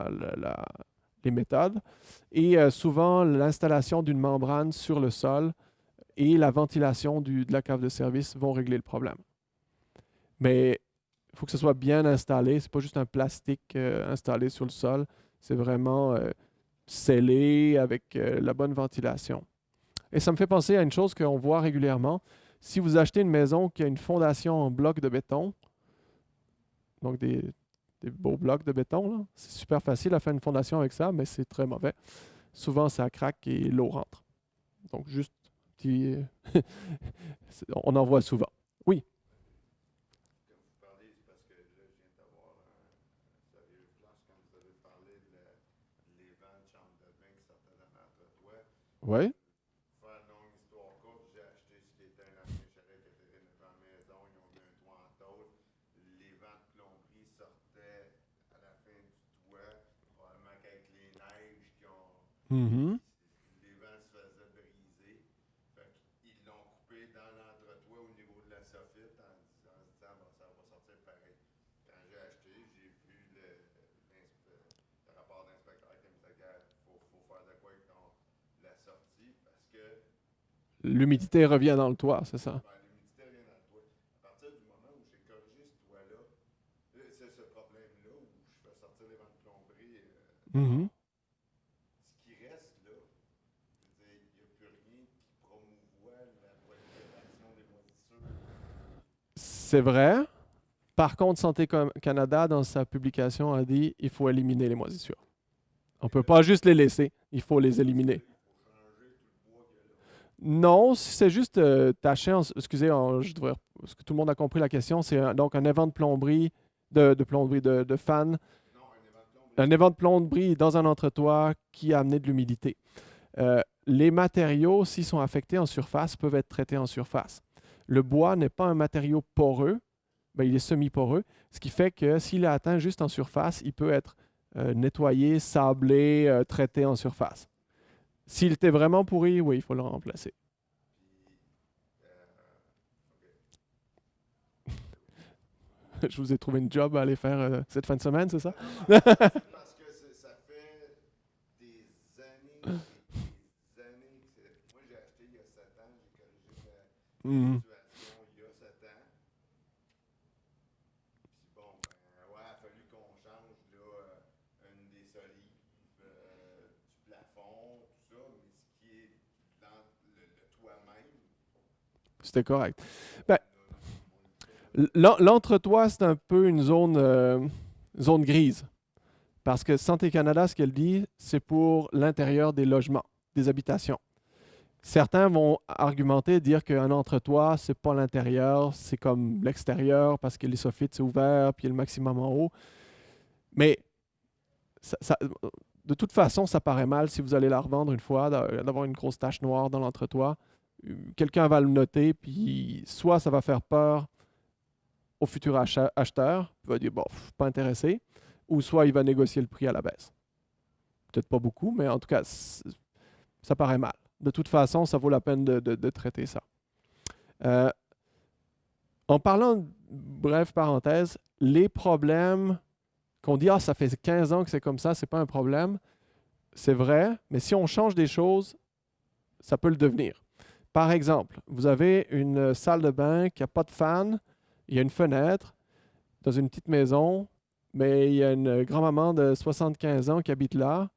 les méthodes. Et euh, souvent, l'installation d'une membrane sur le sol et la ventilation de la cave de service vont régler le problème. Mais il faut que ce soit bien installé. Ce n'est pas juste un plastique installé sur le sol. C'est vraiment scellé avec la bonne ventilation. Et ça me fait penser à une chose qu'on voit régulièrement. Si vous achetez une maison qui a une fondation en bloc de béton, donc des, beaux blocs de béton, c'est super facile à faire une fondation avec ça, mais c'est très mauvais. Souvent, ça craque et l'eau rentre. Donc, juste petit... on en voit souvent. Oui? Oui. Mm-hmm. Les vents se faisaient briser. ils l'ont coupé dans l'entretoit au niveau de la soffite en, disant ça va sortir pareil. Quand j'ai acheté, j'ai vu le, rapport d'inspecteur qui me disait qu'il faut, faire de quoi avec la sortie parce que. L'humidité revient dans le toit, c'est ça? l'humidité revient dans le toit. À partir du moment où j'ai corrigé ce toit-là, c'est ce problème-là où je fais sortir les vents de plomberie. Euh, mm-hmm. C'est vrai. Par contre, Santé Canada, dans sa publication, a dit qu'il faut éliminer les moisissures. On ne peut pas juste les laisser, il faut les éliminer. Non, c'est juste euh, tâcher, excusez, je devrais, parce que tout le monde a compris la question, c'est donc un évent de plomberie, de, plomberie, de, fan, un évent de plomberie dans un entretoit qui a amené de l'humidité. Euh, les matériaux, s'ils sont affectés en surface, peuvent être traités en surface. Le bois n'est pas un matériau poreux, ben, il est semi-poreux, ce qui fait que s'il est atteint juste en surface, il peut être euh, nettoyé, sablé, euh, traité en surface. S'il était vraiment pourri, oui, il faut le remplacer. Je vous ai trouvé une job à aller faire euh, cette fin de semaine, c'est ça? Parce que ça fait des années, des années. Moi, j'ai acheté il y a 7 ans, j'ai corrigé c'était correct. Ben, L'entretoit, c'est un peu une zone, euh, zone grise. Parce que Santé Canada, ce qu'elle dit, c'est pour l'intérieur des logements, des habitations. Certains vont argumenter, dire qu'un entretoit, c'est pas l'intérieur, c'est comme l'extérieur parce que les soffites, c'est ouvert, puis il y a le maximum en haut. Mais de toute façon, ça paraît mal si vous allez la revendre une fois, d'avoir une grosse tache noire dans l'entretoit quelqu'un va le noter, puis soit ça va faire peur au futur acheteur, il va dire, bon, pas intéressé, ou soit il va négocier le prix à la baisse. Peut-être pas beaucoup, mais en tout cas, ça paraît mal. De toute façon, ça vaut la peine de, traiter ça. Euh, en parlant, bref parenthèse, les problèmes qu'on dit, ah, ça fait 15 ans que c'est comme ça, c'est pas un problème, c'est vrai, mais si on change des choses, ça peut le devenir. Par exemple, vous avez une salle de bain qui n'a pas de fan, il y a une fenêtre dans une petite maison, mais il y a une grand-maman de 75 ans qui habite là.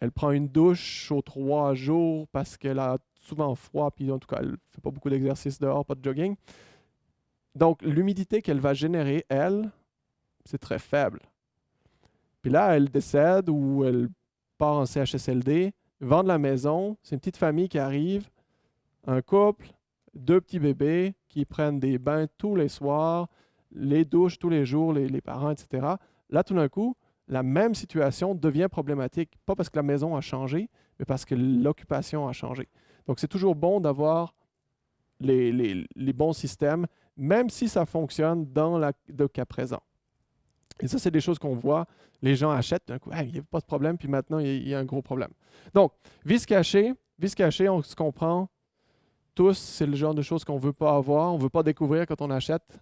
elle prend une douche aux trois jours parce qu'elle a souvent froid, puis en tout cas, elle ne fait pas beaucoup d'exercice dehors, pas de jogging. Donc, l'humidité qu'elle va générer, elle, c'est très faible. Puis là, elle décède ou elle part en CHSLD, vendre la maison, c'est une petite famille qui arrive, un couple, deux petits bébés qui prennent des bains tous les soirs, les douches tous les jours, les, parents, etc. Là, tout d'un coup, la même situation devient problématique, pas parce que la maison a changé, mais parce que l'occupation a changé. Donc, c'est toujours bon d'avoir les, les, bons systèmes, même si ça fonctionne dans le cas présent. Et ça, c'est des choses qu'on voit. Les gens achètent, d'un coup, il n'y a pas de problème, puis maintenant, il y, a un gros problème. Donc, vis caché, vis caché, on se comprend tous, c'est le genre de choses qu'on ne veut pas avoir, on ne veut pas découvrir quand on achète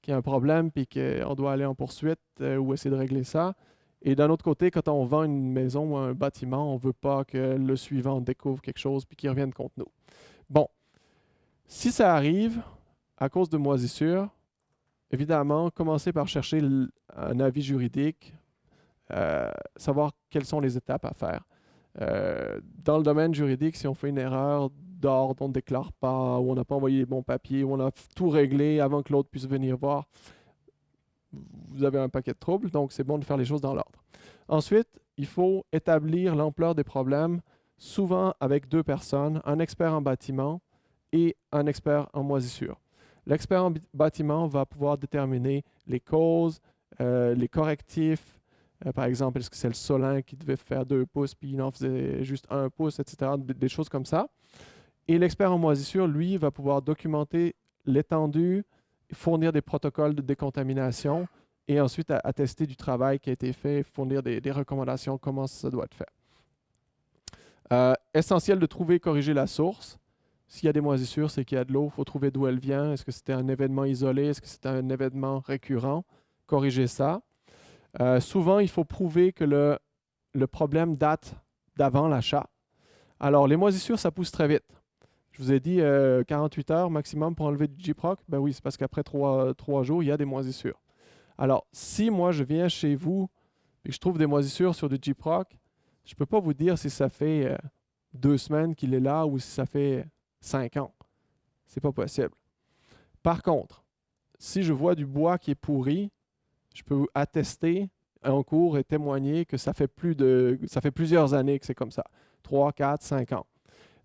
qu'il y a un problème, puis qu'on doit aller en poursuite euh, ou essayer de régler ça. Et d'un autre côté, quand on vend une maison ou un bâtiment, on ne veut pas que le suivant découvre quelque chose puis qu'il revienne contre nous. Bon, si ça arrive à cause de moisissure, évidemment, commencez par chercher un avis juridique, euh, savoir quelles sont les étapes à faire. Euh, dans le domaine juridique, si on fait une erreur d'ordre, on ne déclare pas, ou on n'a pas envoyé les bons papiers, ou on a tout réglé avant que l'autre puisse venir voir, vous avez un paquet de troubles, donc c'est bon de faire les choses dans l'ordre. Ensuite, il faut établir l'ampleur des problèmes, souvent avec deux personnes, un expert en bâtiment et un expert en moisissure. L'expert en bâtiment va pouvoir déterminer les causes, euh, les correctifs. Euh, par exemple, est-ce que c'est le solin qui devait faire deux pouces, puis il en faisait juste un pouce, etc. Des choses comme ça. Et l'expert en moisissure, lui, va pouvoir documenter l'étendue, fournir des protocoles de décontamination et ensuite attester du travail qui a été fait, fournir des, recommandations, comment ça doit être fait. Euh, essentiel de trouver et corriger la source. S'il y a des moisissures, c'est qu'il y a de l'eau. Il faut trouver d'où elle vient. Est-ce que c'était un événement isolé? Est-ce que c'était un événement récurrent? Corriger ça. Euh, souvent, il faut prouver que le, le problème date d'avant l'achat. Alors, les moisissures, ça pousse très vite. Je vous ai dit 48 euh, heures maximum pour enlever du G-Proc. Ben oui, c'est parce qu'après trois, jours, il y a des moisissures. Alors, si moi, je viens chez vous et que je trouve des moisissures sur du G-Proc, je ne peux pas vous dire si ça fait euh, deux semaines qu'il est là ou si ça fait cinq ans. C'est pas possible. Par contre, si je vois du bois qui est pourri, je peux attester en cours et témoigner que ça fait, plus de, ça fait plusieurs années que c'est comme ça. Trois, quatre, cinq ans.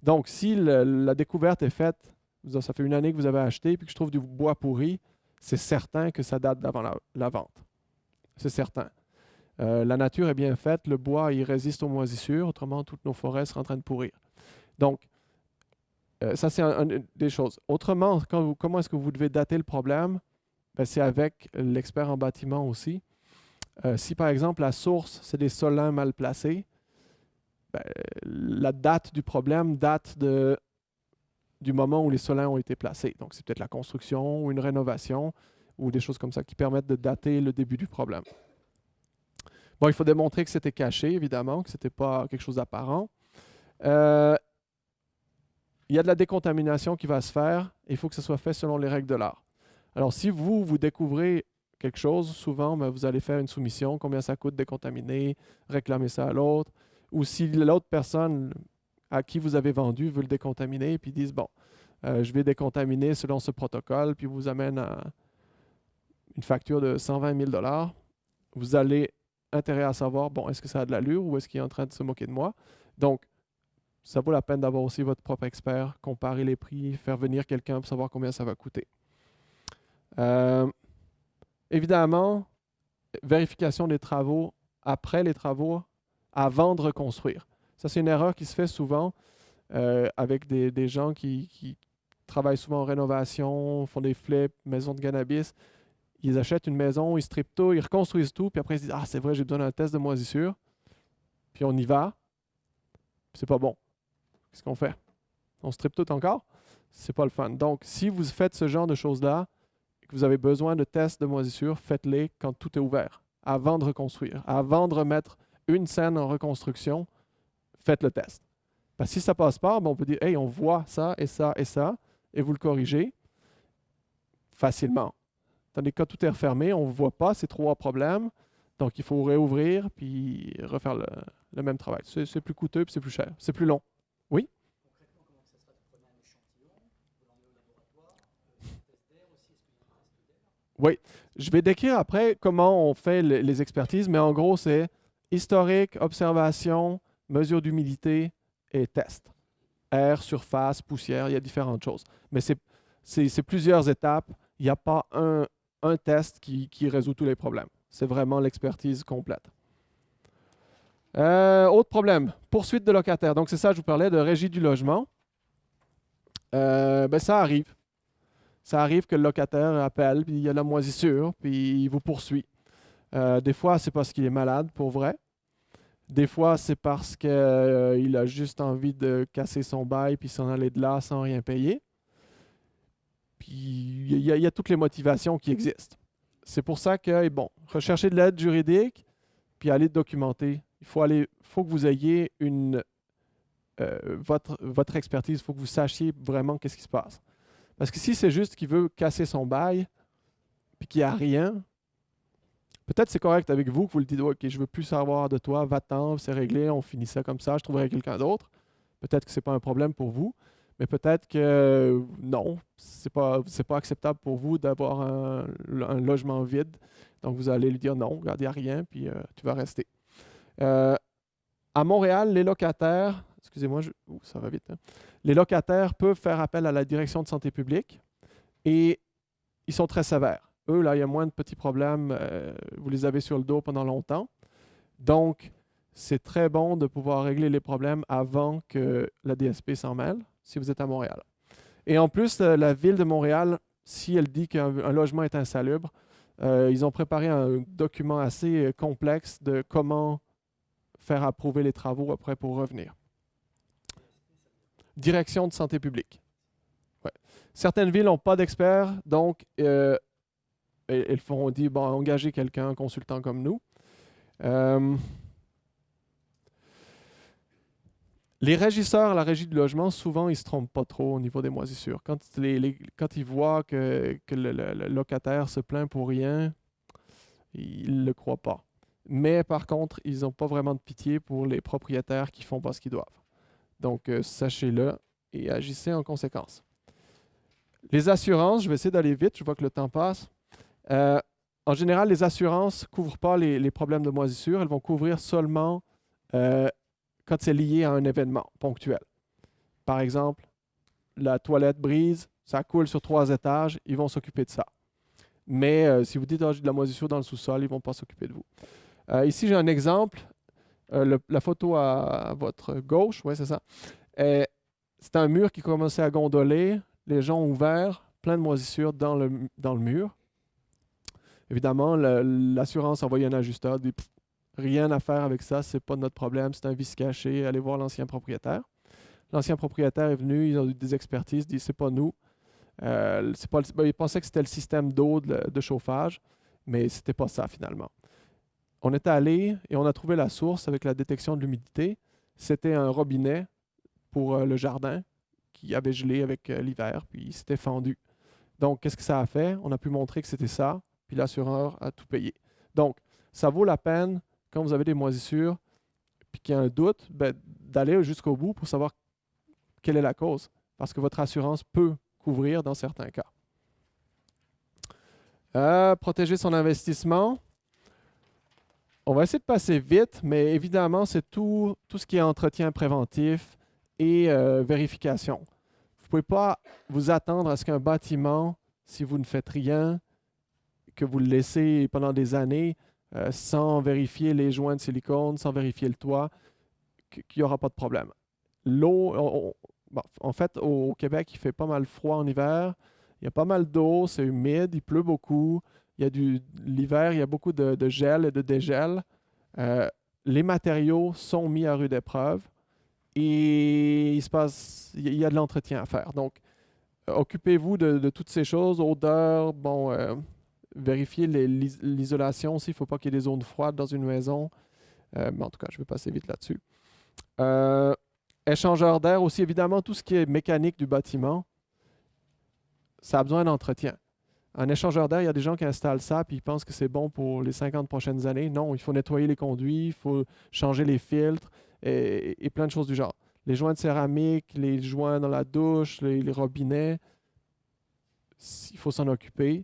Donc, si la découverte est faite, ça fait une année que vous avez acheté, puis que je trouve du bois pourri, c'est certain que ça date d'avant la, vente. C'est certain. Euh, la nature est bien faite, le bois, il résiste aux moisissures, autrement, toutes nos forêts seraient en train de pourrir. Donc, euh, ça, c'est une des choses. Autrement, comment est-ce que vous devez dater le problème? Ben, c'est avec l'expert en bâtiment aussi. Euh, si, par exemple, la source, c'est des solins mal placés, ben, la date du problème date du moment où les solins ont été placés. Donc, c'est peut-être la construction ou une rénovation ou des choses comme ça qui permettent de dater le début du problème. Bon, il faut démontrer que c'était caché, évidemment, que ce n'était pas quelque chose d'apparent. Euh, il y a de la décontamination qui va se faire il faut que ce soit fait selon les règles de l'art. Alors, si vous, vous découvrez quelque chose, souvent, ben, vous allez faire une soumission, combien ça coûte décontaminer, réclamer ça à l'autre ou si l'autre personne à qui vous avez vendu veut le décontaminer, puis disent, bon, euh, je vais décontaminer selon ce protocole, puis vous amène à une facture de 120 000 vous allez intérêt à savoir, bon, est-ce que ça a de l'allure ou est-ce qu'il est en train de se moquer de moi? Donc, ça vaut la peine d'avoir aussi votre propre expert, comparer les prix, faire venir quelqu'un pour savoir combien ça va coûter. Euh, évidemment, vérification des travaux après les travaux avant de reconstruire. Ça, c'est une erreur qui se fait souvent euh, avec des, gens qui, travaillent souvent en rénovation, font des flips, maisons de cannabis. Ils achètent une maison, ils strippent tout, ils reconstruisent tout, puis après ils se disent Ah, c'est vrai, j'ai besoin d'un test de moisissure. Puis on y va. C'est pas bon. Qu'est-ce qu'on fait? On strippe tout encore? C'est pas le fun. Donc, si vous faites ce genre de choses-là, et que vous avez besoin de tests de moisissure, faites-les quand tout est ouvert, avant de reconstruire, avant de remettre une scène en reconstruction, faites le test. Parce que si ça passe pas, ben, on peut dire, hey, on voit ça et ça et ça, et vous le corrigez facilement. Tandis que quand tout est refermé, on ne voit pas ces trois problèmes. Donc, il faut réouvrir puis refaire le même travail. C'est plus coûteux puis c'est plus cher. C'est plus long. Oui? Oui. Je vais décrire après comment on fait le- les expertises, mais en gros, c'est historique, observation, mesure d'humidité et test. Air, surface, poussière, il y a différentes choses. Mais c'est- plusieurs étapes. Il n'y a pas un, test qui, qui résout tous les problèmes. C'est vraiment l'expertise complète. Euh, autre problème, poursuite de locataire. Donc, c'est ça, je vous parlais de régie du logement. Euh, ben, ça arrive. Ça arrive que le locataire appelle, puis il y a la moisissure, puis il vous poursuit. Euh, des fois, c'est parce qu'il est malade, pour vrai. Des fois, c'est parce qu'il a juste envie de casser son bail, puis s'en aller de là sans rien payer. Puis il y, a- toutes les motivations qui existent. C'est pour ça que, bon, recherchez de l'aide juridique, puis allez documenter. Il faut, aller, faut que vous ayez une, euh, votre, votre expertise, il faut que vous sachiez vraiment qu'est-ce qui se passe. Parce que si c'est juste qu'il veut casser son bail, puis qu'il n'y a rien, peut-être c'est correct avec vous que vous le dites, OK, je veux plus savoir de toi, va-t'en, c'est réglé, on finit ça comme ça, je trouverai quelqu'un d'autre. Peut-être que ce n'est pas un problème pour vous, mais peut-être que non, ce n'est pas, pas acceptable pour vous d'avoir un, un logement vide. Donc vous allez lui dire non, regarde, il n'y a rien, puis euh, tu vas rester. Euh, à Montréal, les locataires, excusez-moi, ça va vite. hein. Les locataires peuvent faire appel à la direction de santé publique et ils sont très sévères. Eux, là, il y a moins de petits problèmes. euh, vous les avez sur le dos pendant longtemps. Donc, c'est très bon de pouvoir régler les problèmes avant que la DSP s'en mêle, si vous êtes à Montréal. Et en plus, euh, la ville de Montréal, si elle dit qu'un un logement est insalubre, euh, ils ont préparé un document assez complexe de comment faire approuver les travaux après pour revenir. Direction de santé publique. Certaines villes n'ont pas d'experts, donc elles font dit bon, engager quelqu'un, un consultant comme nous. Euh, les régisseurs la régie du logement, souvent, ils ne se trompent pas trop au niveau des moisissures. Quand, ils voient que, le locataire se plaint pour rien, ils ne le croient pas. Mais par contre, ils n'ont pas vraiment de pitié pour les propriétaires qui font pas ce qu'ils doivent. Donc, euh, sachez-le et agissez en conséquence. Les assurances, je vais essayer d'aller vite, je vois que le temps passe. Euh, en général, les assurances ne couvrent pas les, problèmes de moisissure, elles vont couvrir seulement euh, quand c'est lié à un événement ponctuel. Par exemple, la toilette brise, ça coule sur trois étages, ils vont s'occuper de ça. Mais euh, si vous dites Ah, j'ai de la moisissure dans le sous-sol, ils ne vont pas s'occuper de vous. Ici, j'ai un exemple. Le- la photo à, votre gauche, oui, c'est ça. C'est un mur qui commençait à gondoler, les gens ont ouvert, plein de moisissures dans le, dans le mur. Évidemment, l'assurance a envoyé un ajusteur, dit rien à faire avec ça, c'est pas notre problème, c'est un vice caché, allez voir l'ancien propriétaire. L'ancien propriétaire est venu, ils ont eu des expertises, dit c'est pas nous. Euh, pas ben, ils pensaient que c'était le système d'eau de, de chauffage, mais c'était pas ça finalement. On est allé et on a trouvé la source avec la détection de l'humidité. C'était un robinet pour euh, le jardin qui avait gelé avec euh, l'hiver, puis il s'était fendu. Donc, qu'est-ce que ça a fait? On a pu montrer que c'était ça, puis l'assureur a tout payé. Donc, ça vaut la peine, quand vous avez des moisissures, puis qu'il y a un doute, ben, d'aller jusqu'au bout pour savoir quelle est la cause. Parce que votre assurance peut couvrir dans certains cas. Euh, protéger son investissement. On va essayer de passer vite, mais évidemment, c'est tout, ce qui est entretien préventif et euh, vérification. Vous ne pouvez pas vous attendre à ce qu'un bâtiment, si vous ne faites rien, que vous le laissez pendant des années euh, sans vérifier les joints de silicone, sans vérifier le toit, qu- qu'il n'y aura pas de problème. L'eau, en fait, au Québec, il fait pas mal froid en hiver. Il y a pas mal d'eau, c'est humide, il pleut beaucoup. Il y a du l'hiver, il y a beaucoup de, gel et de dégel. Euh, les matériaux sont mis à rude épreuve et il se passe, il y a- de l'entretien à faire. Donc, occupez-vous de, de toutes ces choses, odeur, bon, euh, l'is- l'isolation aussi. Il ne faut pas qu'il y ait des zones froides dans une maison. Euh, mais en tout cas, je vais passer vite là-dessus. Euh, échangeur d'air aussi, évidemment, tout ce qui est mécanique du bâtiment, ça a besoin d'entretien. Un échangeur d'air, il y a des gens qui installent ça puis ils pensent que c'est bon pour les 50 prochaines années. Non, il faut nettoyer les conduits, il faut changer les filtres et, plein de choses du genre. Les joints de céramique, les joints dans la douche, les robinets, il faut s'en occuper.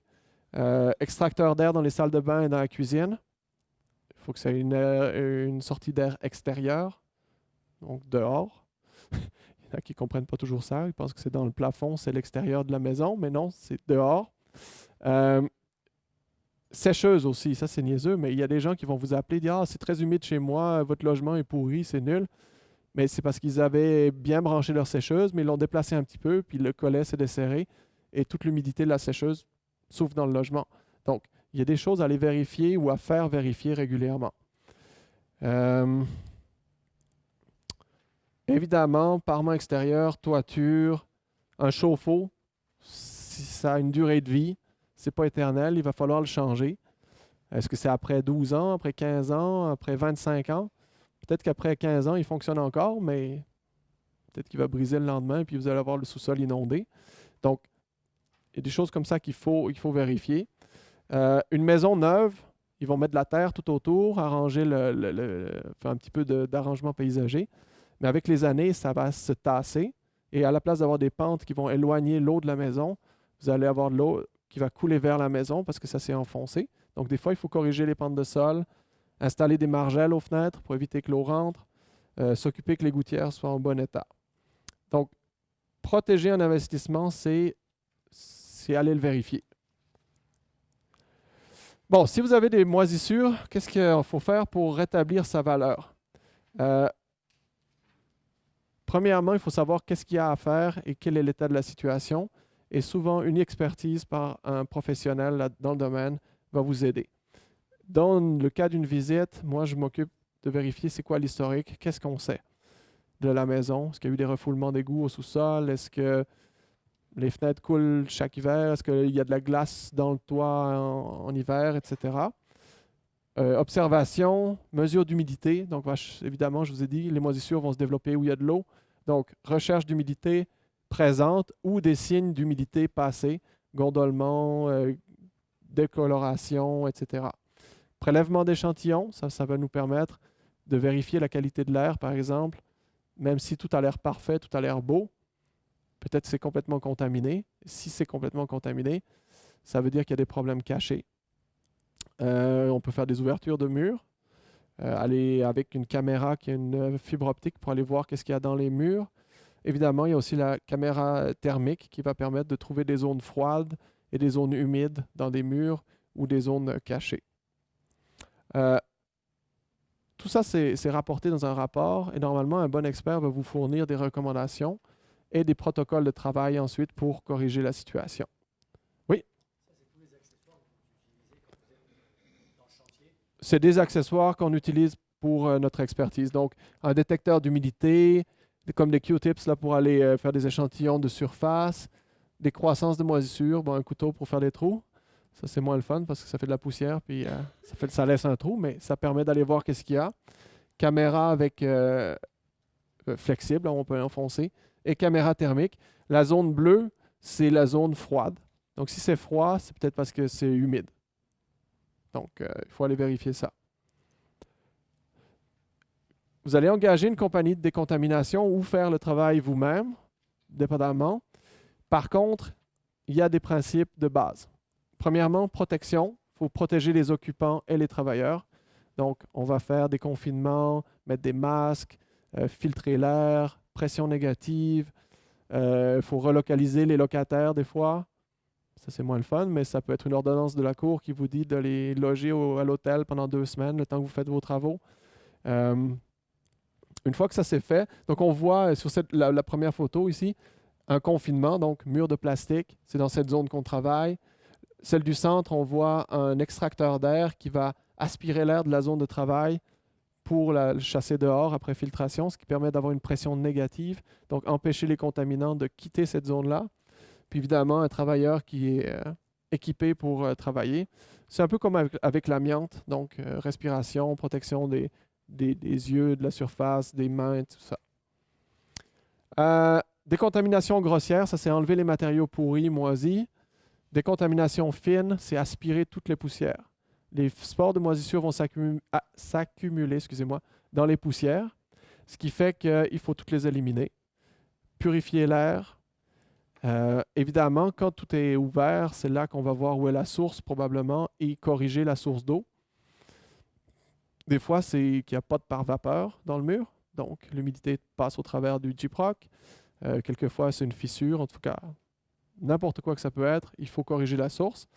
Euh, extracteur d'air dans les salles de bain et dans la cuisine. Il faut que ça ait une, une sortie d'air extérieure, donc dehors. Il y en a qui ne comprennent pas toujours ça. Ils pensent que c'est dans le plafond, c'est l'extérieur de la maison, mais non, c'est dehors. Euh, sécheuse aussi, ça c'est niaiseux, mais il y a des gens qui vont vous appeler, dire Ah, c'est très humide chez moi, votre logement est pourri, c'est nul. Mais c'est parce qu'ils avaient bien branché leur sécheuse, mais ils l'ont déplacé un petit peu, puis le collet s'est desserré, et toute l'humidité de la sécheuse souffle dans le logement. Donc, il y a des choses à aller vérifier ou à faire vérifier régulièrement. Euh, évidemment, parement extérieur, toiture, un chauffe-eau, si ça a une durée de vie, c'est pas éternel, il va falloir le changer. Est-ce que c'est après 12 ans, après 15 ans, après 25 ans? Peut-être qu'après 15 ans, il fonctionne encore, mais peut-être qu'il va briser le lendemain et puis vous allez avoir le sous-sol inondé. Donc, il y a des choses comme ça qu'il faut, faut vérifier. Euh, une maison neuve, ils vont mettre de la terre tout autour, arranger le, faire un petit peu d'arrangement paysager. Mais avec les années, ça va se tasser. Et à la place d'avoir des pentes qui vont éloigner l'eau de la maison, vous allez avoir de l'eau qui va couler vers la maison parce que ça s'est enfoncé. Donc, des fois, il faut corriger les pentes de sol, installer des margelles aux fenêtres pour éviter que l'eau rentre, euh, s'occuper que les gouttières soient en bon état. Donc, protéger un investissement, c'est c'est aller le vérifier. Bon, si vous avez des moisissures, qu'est-ce qu'il faut faire pour rétablir sa valeur? Euh, premièrement, il faut savoir qu'est-ce qu'il y a à faire et quel est l'état de la situation. Et souvent, une expertise par un professionnel dans le domaine va vous aider. Dans le cas d'une visite, moi, je m'occupe de vérifier c'est quoi l'historique, qu'est-ce qu'on sait de la maison? Est-ce qu'il y a eu des refoulements d'égouts au sous-sol? Est-ce que les fenêtres coulent chaque hiver? Est-ce qu'il y a de la glace dans le toit en, hiver, etc. Euh, observation, mesure d'humidité. Donc, évidemment, je vous ai dit, les moisissures vont se développer où il y a de l'eau. Donc, recherche d'humidité présente ou des signes d'humidité passés, gondolement, euh, décoloration, etc. Prélèvement d'échantillons, ça va nous permettre de vérifier la qualité de l'air, par exemple. Même si tout a l'air parfait, tout a l'air beau, peut-être c'est complètement contaminé. Si c'est complètement contaminé, ça veut dire qu'il y a des problèmes cachés. Euh, on peut faire des ouvertures de murs, euh, aller avec une caméra qui a une euh, fibre optique pour aller voir qu'est-ce qu'il y a dans les murs. Évidemment, il y a aussi la caméra thermique qui va permettre de trouver des zones froides et des zones humides dans des murs ou des zones cachées. Tout ça, c'est rapporté dans un rapport et normalement, un bon expert va vous fournir des recommandations et des protocoles de travail ensuite pour corriger la situation. C'est des accessoires qu'on utilise pour euh, notre expertise. Donc, un détecteur d'humidité, comme des Q-tips pour aller euh, faire des échantillons de surface, des croissances de moisissure, bon, un couteau pour faire des trous. Ça, c'est moins le fun parce que ça fait de la poussière, puis euh, ça, laisse un trou, mais ça permet d'aller voir qu'est-ce qu'il y a. Caméra avec flexible, on peut enfoncer, et caméra thermique. La zone bleue, c'est la zone froide. Donc, si c'est froid, c'est peut-être parce que c'est humide. Donc, euh, il faut aller vérifier ça. Vous allez engager une compagnie de décontamination ou faire le travail vous-même, dépendamment. Par contre, il y a des principes de base. Premièrement, protection. Il faut protéger les occupants et les travailleurs. Donc, on va faire des confinements, mettre des masques, euh, filtrer l'air, pression négative. Il faut relocaliser les locataires des fois. Ça, c'est moins le fun, mais ça peut être une ordonnance de la Cour qui vous dit de les loger à l'hôtel pendant deux semaines, le temps que vous faites vos travaux. Euh, une fois que ça s'est fait, donc on voit euh, sur cette, la première photo ici, un confinement, donc mur de plastique, c'est dans cette zone qu'on travaille. Celle du centre, on voit un extracteur d'air qui va aspirer l'air de la zone de travail pour la, chasser dehors après filtration, ce qui permet d'avoir une pression négative, donc empêcher les contaminants de quitter cette zone-là. Puis évidemment, un travailleur qui est euh, équipé pour euh, travailler. C'est un peu comme avec, l'amiante, donc euh, respiration, protection des, des, yeux, de la surface, des mains, tout ça. Décontamination grossière, ça c'est enlever les matériaux pourris, moisis. Décontamination fine, c'est aspirer toutes les poussières. Les spores de moisissure vont s'accumuler excusez-moi, dans les poussières, ce qui fait qu'il faut toutes les éliminer. Purifier l'air. Euh, évidemment, quand tout est ouvert, c'est là qu'on va voir où est la source probablement et corriger la source d'eau. Des fois, c'est qu'il n'y a pas de par-vapeur dans le mur, donc l'humidité passe au travers du Gyproc. Euh, quelquefois, c'est une fissure, en tout cas, n'importe quoi que ça peut être, il faut corriger la source.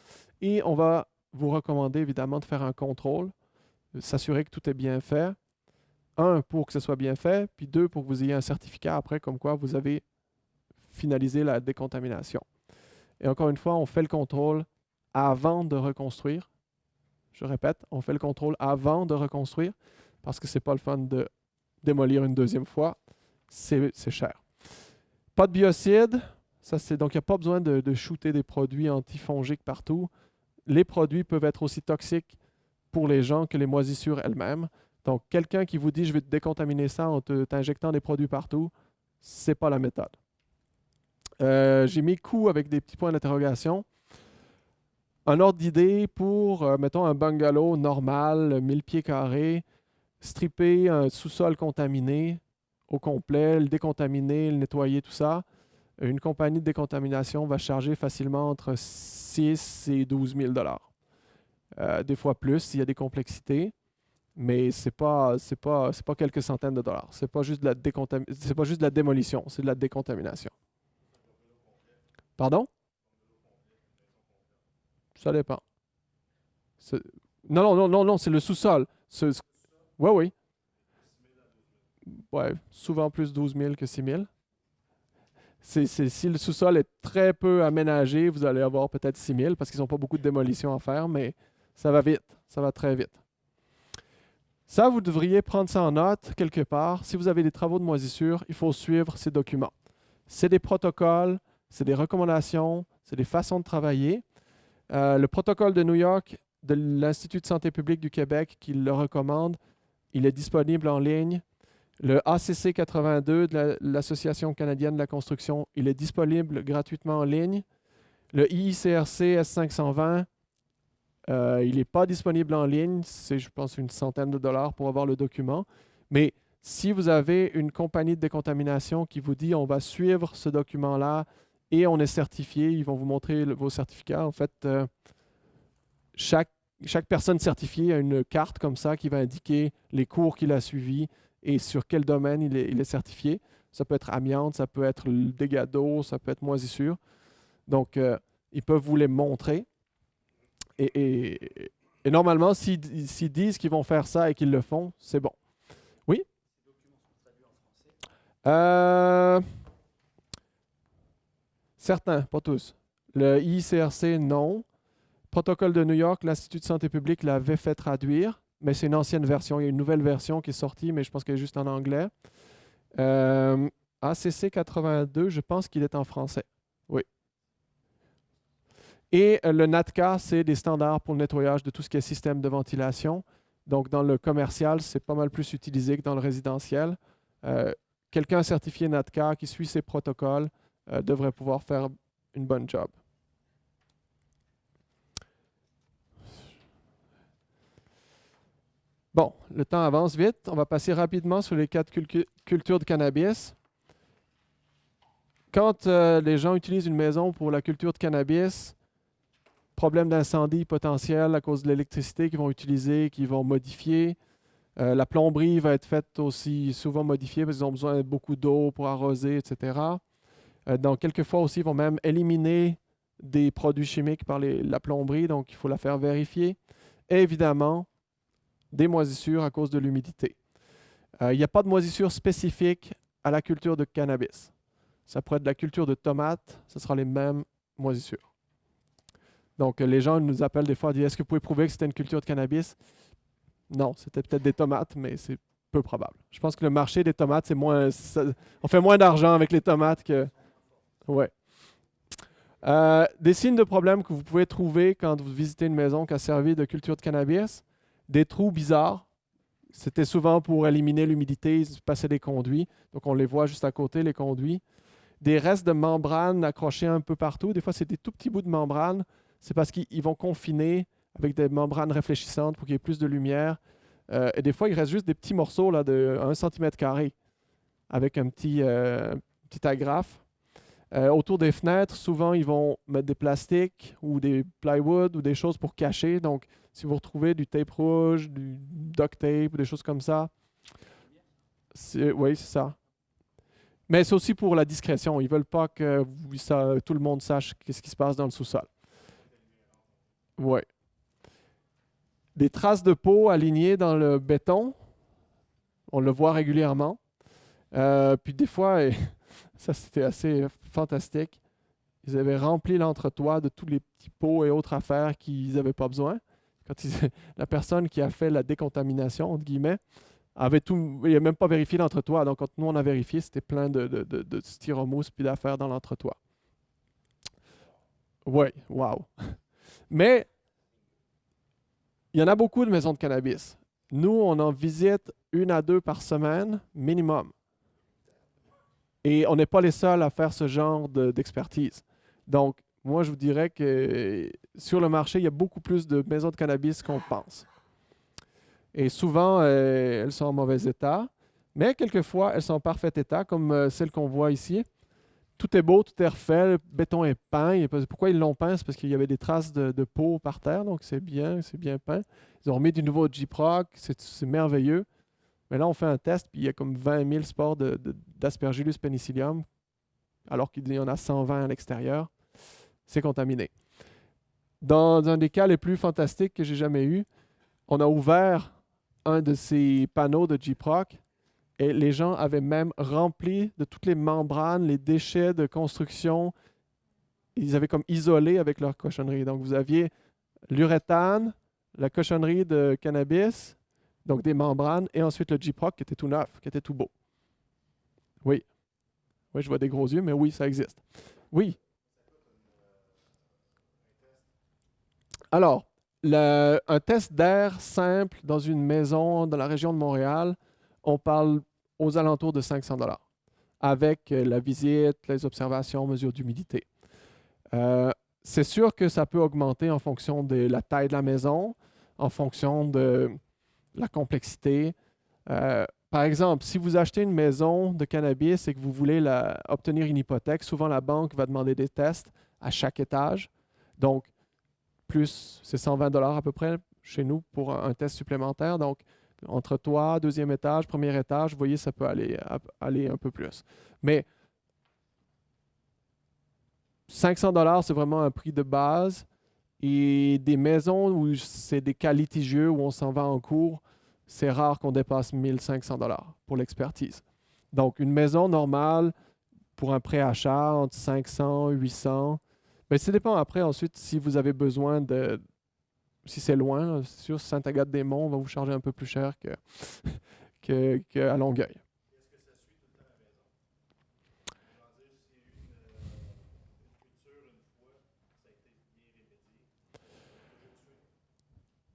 Et on va vous recommander évidemment de faire un contrôle, s'assurer que tout est bien fait. Un, pour que ce soit bien fait, puis deux, pour que vous ayez un certificat après comme quoi vous avez finalisé la décontamination. Et encore une fois, on fait le contrôle avant de reconstruire. Je répète, on fait le contrôle avant de reconstruire parce que ce n'est pas le fun de démolir une deuxième fois. C'est cher. Pas de biocide, donc, il n'y a pas besoin de, shooter des produits antifongiques partout. Les produits peuvent être aussi toxiques pour les gens que les moisissures elles-mêmes. Donc, quelqu'un qui vous dit je vais te décontaminer ça en t'injectant des produits partout, ce n'est pas la méthode. Euh, j'ai mis coup avec des petits points d'interrogation. Un ordre d'idée pour, euh, mettons, un bungalow normal, 1000 pieds carrés, stripper un sous-sol contaminé au complet, le décontaminer, le nettoyer, tout ça une compagnie de décontamination va charger facilement entre 6 et 12 000 euh, Des fois plus s'il y a des complexités, mais ce n'est pas, pas, pas quelques centaines de dollars. Ce n'est pas, juste de la pas juste de la démolition, c'est de la décontamination. Pardon? Ça dépend. Non, non, non, non, non, c'est le sous-sol. Oui, oui. Ouais, souvent plus 12 000 que 6 000 si le sous-sol est très peu aménagé, vous allez avoir peut-être 6 000 parce qu'ils n'ont pas beaucoup de démolition à faire, mais ça va vite, ça va très vite. Ça, vous devriez prendre ça en note quelque part. Si vous avez des travaux de moisissure, il faut suivre ces documents. C'est des protocoles, c'est des recommandations, c'est des façons de travailler. Euh, le protocole de New York de l'Institut de santé publique du Québec qui le recommande, il est disponible en ligne. Le ACC 82 de l'Association canadienne de la construction, il est disponible gratuitement en ligne. Le IICRC S520, euh, il n'est pas disponible en ligne. C'est, je pense, une centaine de dollars pour avoir le document. Mais si vous avez une compagnie de décontamination qui vous dit on va suivre ce document-là et on est certifié, ils vont vous montrer vos certificats. En fait, euh, chaque, chaque personne certifiée a une carte comme ça qui va indiquer les cours qu'il a suivis, et sur quel domaine il est, certifié. Ça peut être amiante, ça peut être le dégât d'eau, ça peut être moisissure. Donc, euh, ils peuvent vous les montrer. Et, normalement, s'ils disent qu'ils vont faire ça et qu'ils le font, c'est bon. Oui? Euh, certains, pas tous. Le ICRC, non. Protocole de New York, l'Institut de santé publique l'avait fait traduire mais c'est une ancienne version. Il y a une nouvelle version qui est sortie, mais je pense qu'elle est juste en anglais. Euh, ACC 82, je pense qu'il est en français. Oui. Et euh, le NATCA, c'est des standards pour le nettoyage de tout ce qui est système de ventilation. Donc, dans le commercial, c'est pas mal plus utilisé que dans le résidentiel. Euh, quelqu'un certifié NATCA qui suit ces protocoles devrait pouvoir faire une bonne job. Bon, le temps avance vite. On va passer rapidement sur les quatre cultures de cannabis. Quand euh, les gens utilisent une maison pour la culture de cannabis, problème d'incendie potentiel à cause de l'électricité qu'ils vont utiliser, qu'ils vont modifier. Euh, la plomberie va être faite aussi souvent modifiée parce qu'ils ont besoin de beaucoup d'eau pour arroser, etc. Euh, donc, quelquefois aussi, ils vont même éliminer des produits chimiques par la plomberie, donc il faut la faire vérifier. Évidemment, des moisissures à cause de l'humidité. Euh, il n'y a pas de moisissure spécifique à la culture de cannabis. Ça pourrait être la culture de tomates, ce sera les mêmes moisissures. Donc, les gens nous appellent des fois disent Est-ce que vous pouvez prouver que c'était une culture de cannabis? Non, c'était peut-être des tomates, mais c'est peu probable. Je pense que le marché des tomates, c'est moins. on fait moins d'argent avec les tomates que. Ouais. Euh, des signes de problème que vous pouvez trouver quand vous visitez une maison qui a servi de culture de cannabis des trous bizarres. C'était souvent pour éliminer l'humidité, ils passaient des conduits. Donc, on les voit juste à côté, les conduits. des restes de membrane accrochés un peu partout. Des fois, c'est des tout petits bouts de membrane. C'est parce qu'ils vont confiner avec des membranes réfléchissantes pour qu'il y ait plus de lumière. Euh, et des fois, il reste juste des petits morceaux là, de 1 cm avec un petit, euh, petit agrafe. Euh, autour des fenêtres, souvent, ils vont mettre des plastiques ou des plywood ou des choses pour cacher. Donc, si vous retrouvez du tape rouge, du duct tape, des choses comme ça, oui, c'est ça. Mais c'est aussi pour la discrétion. Ils ne veulent pas que ça, tout le monde sache ce qui se passe dans le sous-sol. Oui. Des traces de peau alignées dans le béton. On le voit régulièrement. Euh, puis des fois, ça c'était assez fantastique. Ils avaient rempli l'entretoit de tous les petits pots et autres affaires qu'ils n'avaient pas besoin. La personne qui a fait la décontamination, entre guillemets, avait tout, il n'a même pas vérifié l'entretoit. Donc, quand nous, on a vérifié, c'était plein de, de, de, de styromousse puis d'affaires dans l'entretoit. Oui, wow. Mais, il y en a beaucoup de maisons de cannabis. Nous, on en visite une à deux par semaine, minimum. Et on n'est pas les seuls à faire ce genre d'expertise. Donc, moi, je vous dirais que sur le marché, il y a beaucoup plus de maisons de cannabis qu'on pense. Et souvent, euh, elles sont en mauvais état, mais quelquefois, elles sont en parfait état, comme euh, celle qu'on voit ici. Tout est beau, tout est refait, le béton est peint. Pourquoi ils l'ont peint? C'est parce qu'il y avait des traces de, peau par terre, donc c'est bien, c'est bien peint. Ils ont remis du nouveau G-Proc, c'est merveilleux. Mais là, on fait un test, puis il y a comme 20 000 spores d'Aspergillus penicillium, alors qu'il y en a 120 à l'extérieur. C'est contaminé. Dans un des cas les plus fantastiques que j'ai jamais eu, on a ouvert un de ces panneaux de G-Proc et les gens avaient même rempli de toutes les membranes, les déchets de construction. Ils avaient comme isolé avec leur cochonnerie. Donc, vous aviez l'uréthane, la cochonnerie de cannabis, donc des membranes, et ensuite le G-Proc qui était tout neuf, qui était tout beau. Oui. Oui, je vois des gros yeux, mais oui, ça existe. Oui. Alors, un test d'air simple dans une maison dans la région de Montréal, on parle aux alentours de 500 dollars avec euh, la visite, les observations, mesures d'humidité. Euh, c'est sûr que ça peut augmenter en fonction de la taille de la maison, en fonction de la complexité. Euh, par exemple, si vous achetez une maison de cannabis et que vous voulez obtenir une hypothèque, souvent la banque va demander des tests à chaque étage. Donc, plus c'est 120 dollars à peu près chez nous pour un, test supplémentaire. Donc, entre toi, deuxième étage, premier étage, vous voyez, ça peut aller, aller un peu plus. Mais 500 dollars, c'est vraiment un prix de base. Et des maisons où c'est des cas litigieux, où on s'en va en cours, c'est rare qu'on dépasse 1500 dollars pour l'expertise. Donc, une maison normale pour un préachat entre 500 800 mais ça dépend après, ensuite, si vous avez besoin de. Si c'est loin, sur Saint-Agathe-des-Monts, on va vous charger un peu plus cher qu'à que, que Longueuil.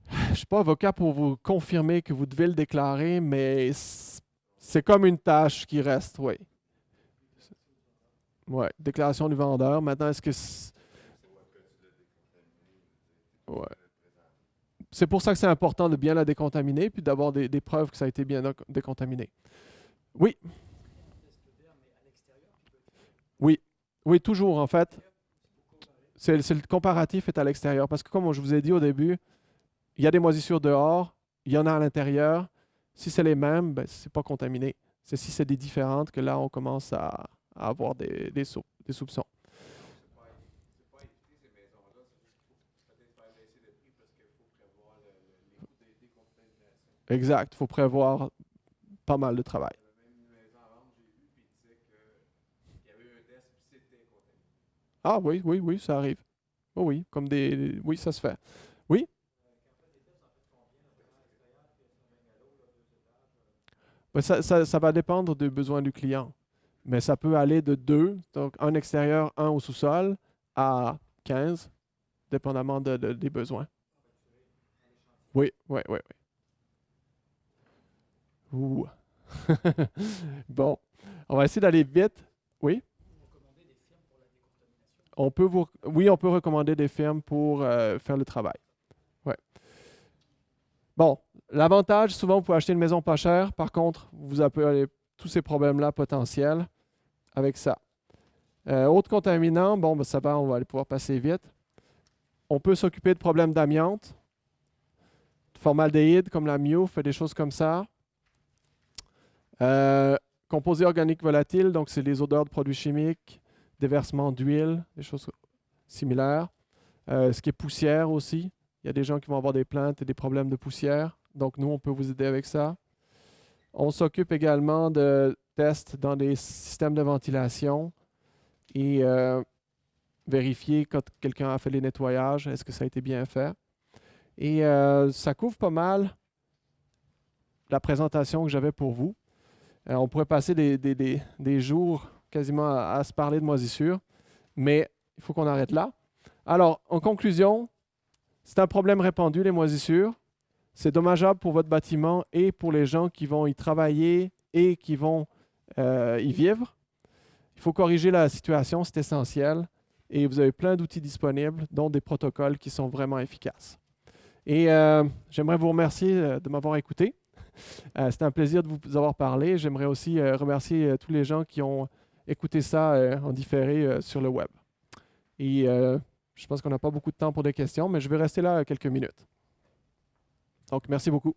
Je ne suis pas avocat pour vous confirmer que vous devez le déclarer, mais c'est comme une tâche qui reste, oui. Oui, déclaration du vendeur. Maintenant, est-ce que C'est pour ça que c'est important de bien la décontaminer puis d'avoir des, preuves que ça a été bien décontaminé. Oui. Oui. Oui, toujours en fait. C'est le comparatif est à l'extérieur parce que comme je vous ai dit au début, il y a des moisissures dehors, il y en a à l'intérieur. Si c'est les mêmes, ben, ce n'est pas contaminé. C'est si c'est des différentes que là, on commence à, avoir des soupçons. Exact. Il faut prévoir pas mal de travail. Ah oui, oui, oui, ça arrive. Oh oui, comme des. Oui, ça se fait. Oui? Ben, ça, ça, va dépendre des besoins du client. Mais ça peut aller de deux, donc un extérieur, un au sous-sol, à 15, dépendamment des besoins. Oui, oui, oui. bon, on va essayer d'aller vite. Oui? on peut vous, oui, on peut recommander des firmes pour euh, faire le travail. Ouais. Bon, l'avantage, souvent, vous pouvez acheter une maison pas chère. Par contre, vous avez tous ces problèmes-là potentiels avec ça. Euh, autre contaminant, bon, ben, ça va, on va aller pouvoir passer vite. On peut s'occuper de problèmes d'amiante, de formaldéhyde comme la MIO, fait des choses comme ça. Euh, composés organiques volatiles, donc c'est les odeurs de produits chimiques, déversement d'huile, des choses similaires. Euh, ce qui est poussière aussi. Il y a des gens qui vont avoir des plaintes et des problèmes de poussière. Donc, nous, on peut vous aider avec ça. On s'occupe également de tests dans des systèmes de ventilation et euh, vérifier quand quelqu'un a fait les nettoyages, est-ce que ça a été bien fait. Et ça couvre pas mal la présentation que j'avais pour vous. Euh, on pourrait passer des, jours quasiment à, se parler de moisissure, mais il faut qu'on arrête là. Alors, en conclusion, c'est un problème répandu, les moisissures. C'est dommageable pour votre bâtiment et pour les gens qui vont y travailler et qui vont y vivre. Il faut corriger la situation, c'est essentiel. Et vous avez plein d'outils disponibles, dont des protocoles qui sont vraiment efficaces. Et euh, j'aimerais vous remercier euh, de m'avoir écouté. Euh, C'était un plaisir de vous avoir parlé. J'aimerais aussi euh, remercier euh, tous les gens qui ont écouté ça en différé sur le web. Et je pense qu'on n'a pas beaucoup de temps pour des questions, mais je vais rester là quelques minutes. Donc, merci beaucoup.